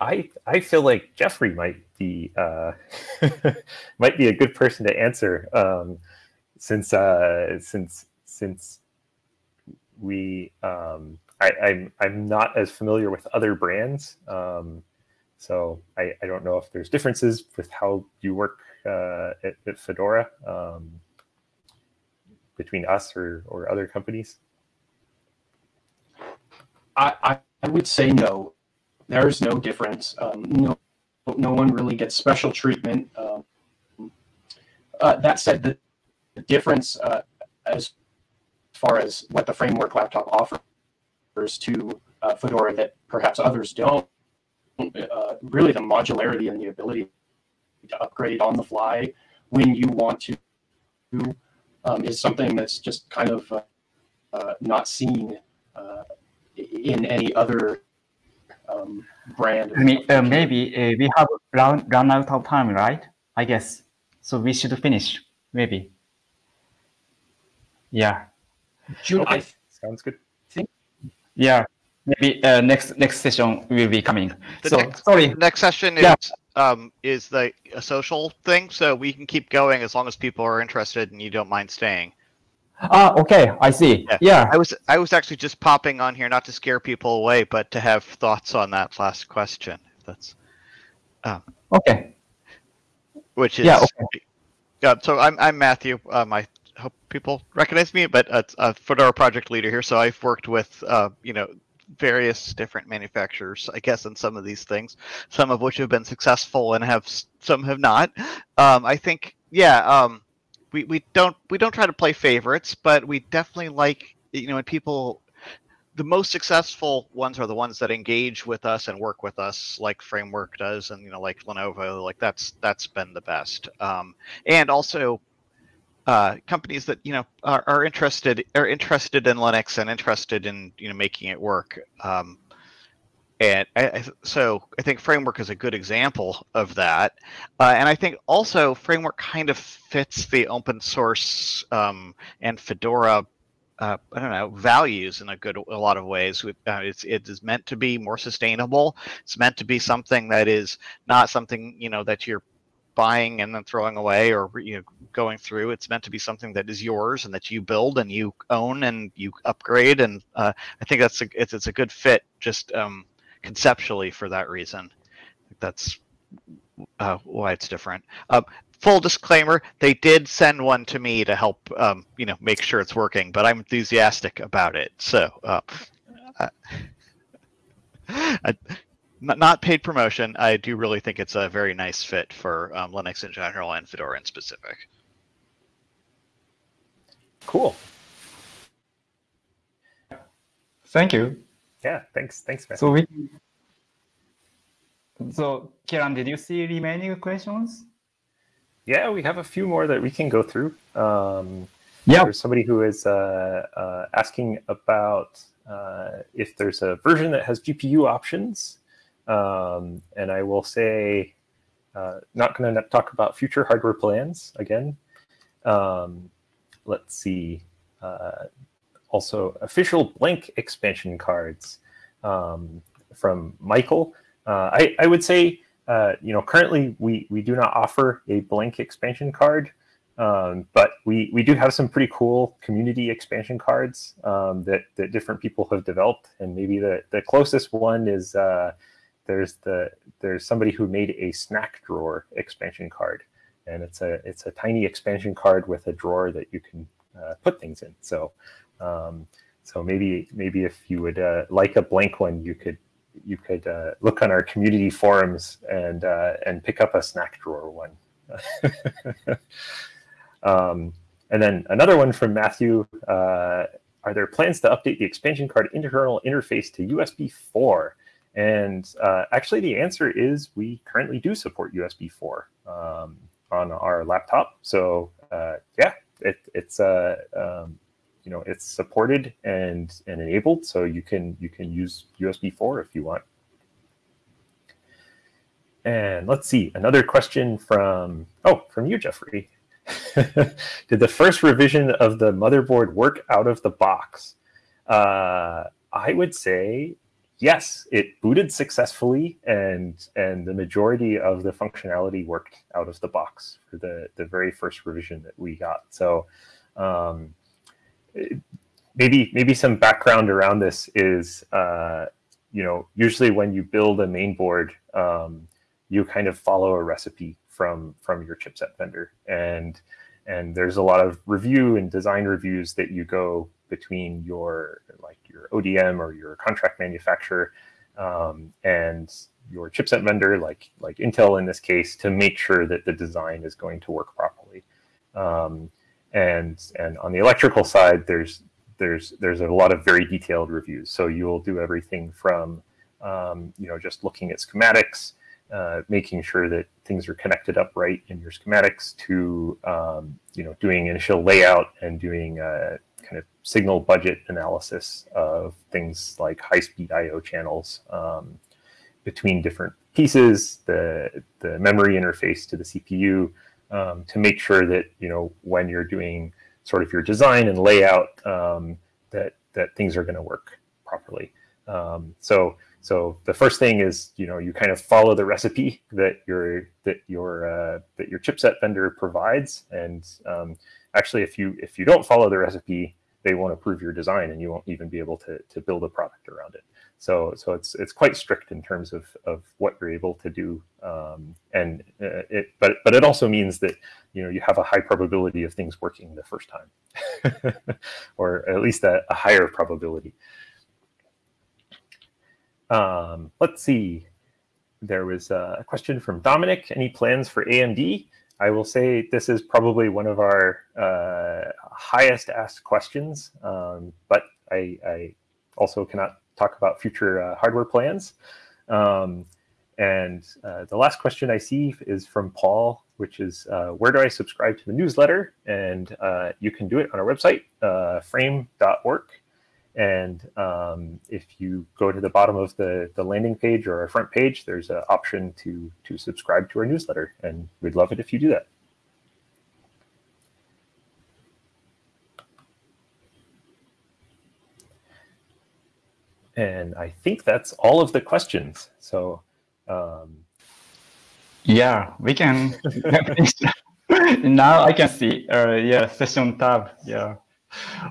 I I feel like Jeffrey might be uh, might be a good person to answer um, since uh, since since we um, I, I'm I'm not as familiar with other brands, um, so I, I don't know if there's differences with how you work uh, at, at, Fedora um, between us or or other companies. I, I, would say no. There's no difference. Um, no, no one really gets special treatment. Um, uh, that said, the, the difference uh, as far as what the framework laptop offers to uh, Fedora that perhaps others don't, uh, really the modularity and the ability to upgrade on the fly when you want to um, is something that's just kind of uh, uh, not seen in any other um, brand. Uh, maybe uh, we have run, run out of time, right? I guess. So we should finish, maybe. Yeah. June, okay. Sounds good. Think, yeah. Maybe uh, next next session will be coming. The so next, sorry. Next session is yeah. um is the a social thing, so we can keep going as long as people are interested and you don't mind staying. Ah, okay, I see. Yeah. yeah. I was I was actually just popping on here not to scare people away, but to have thoughts on that last question. That's um, okay. Which is yeah. Okay. Yeah. So I'm I'm Matthew. Um, I hope people recognize me, but uh, a Fedora project leader here. So I've worked with uh, you know various different manufacturers, I guess, in some of these things. Some of which have been successful and have some have not. Um, I think yeah. Um, we, we don't we don't try to play favorites, but we definitely like you know when people the most successful ones are the ones that engage with us and work with us like framework does and you know like lenovo like that's that's been the best um, and also uh, companies that you know are, are, interested are interested in linux and interested in you know making it work um, and I, so I think Framework is a good example of that. Uh, and I think also Framework kind of fits the open source um, and Fedora, uh, I don't know, values in a good a lot of ways. Uh, it's it is meant to be more sustainable. It's meant to be something that is not something you know that you're buying and then throwing away or you know going through it's meant to be something that is yours and that you build and you own and you upgrade and uh, i think that's a it's, it's a good fit just um, conceptually for that reason. That's uh, why it's different. Uh, full disclaimer: they did send one to me to help, um, you know, make sure it's working. But I'm enthusiastic about it. So, uh, I, not paid promotion. I do really think it's a very nice fit for um, Linux in general and Fedora in specific. Cool. Thank you. Yeah, thanks. Thanks, man. So we. So, Kieran, did you see remaining questions? Yeah, we have a few more that we can go through. Um, yeah. There's somebody who is uh, uh, asking about uh, if there's a version that has GPU options. Um, and I will say, uh, not going to talk about future hardware plans again. Um, let's see. Uh, also official blank expansion cards um, from Michael. Uh, I, I, would say, uh, you know, currently we, we do not offer a blank expansion card, um, but we, we do have some pretty cool community expansion cards um, that, that different people have developed. And maybe the, the closest one is uh, there's the there's somebody who made a snack drawer expansion card. And it's a it's a tiny expansion card with a drawer that you can uh, put things in. So um, so maybe maybe if you would uh, like a blank one, you could you could uh, look on our community forums and uh, and pick up a snack drawer one. um, and then another one from Matthew. Uh, are there plans to update the expansion card internal interface to USB 4 And uh, actually, the answer is we currently do support USB 4 um, on our laptop. So uh, yeah, it, it's uh, um, you know it's supported and and enabled, so you can you can use USB 4 if you want. And let's see, another question from oh from you, Jeffrey. Did the first revision of the motherboard work out of the box? Uh, I would say yes, it booted successfully, and and the majority of the functionality worked out of the box for the the very first revision that we got. So um, maybe maybe some background around this is uh, you know usually when you build a main board, um, you kind of follow a recipe from from your chipset vendor, and and there's a lot of review and design reviews that you go between your like your ODM or your contract manufacturer um, and your chipset vendor, like like Intel in this case, to make sure that the design is going to work properly. Um, and and on the electrical side, there's there's there's a lot of very detailed reviews. So you will do everything from um, you know just looking at schematics, uh, making sure that things are connected up right in your schematics, to um, you know doing initial layout and doing uh, kind of signal budget analysis of things like high-speed I/O channels um, between different pieces, the the memory interface to the CPU, um, to make sure that you know when you're doing sort of your design and layout um, that that things are going to work properly. Um, so so the first thing is you know you kind of follow the recipe that your that your uh, that your chipset vendor provides, and um, actually if you if you don't follow the recipe, they won't approve your design, and you won't even be able to to build a product around it. So so it's it's quite strict in terms of of what you're able to do, um, and uh, it but but it also means that you know you have a high probability of things working the first time, or at least a, a higher probability. Um, let's see. There was a question from Dominic. Any plans for AMD? I will say this is probably one of our uh, highest asked questions, um, but I, I, also cannot talk about future uh, hardware plans. Um, and uh, the last question I see is from Paul, which is uh, where do I subscribe to the newsletter? And uh, you can do it on our website, uh, frame.work. And um, if you go to the bottom of the, the landing page or our front page, there's an option to, to subscribe to our newsletter. And we'd love it if you do that. And I think that's all of the questions. So um, yeah, we can. now I can see. Uh, yeah, session tab. Yeah.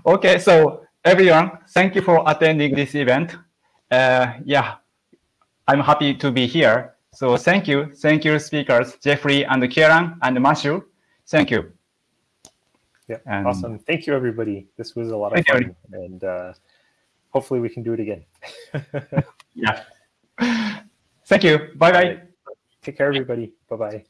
Okay, so everyone, thank you for attending this event. Uh, yeah, I'm happy to be here. So thank you, thank you, speakers Jeffrey and Kieran and Matthew. Thank you. Yeah, and awesome. Thank you, everybody. This was a lot of fun, you. and. Uh, hopefully we can do it again. yeah. Thank you. Bye bye. Take care, everybody. Bye bye.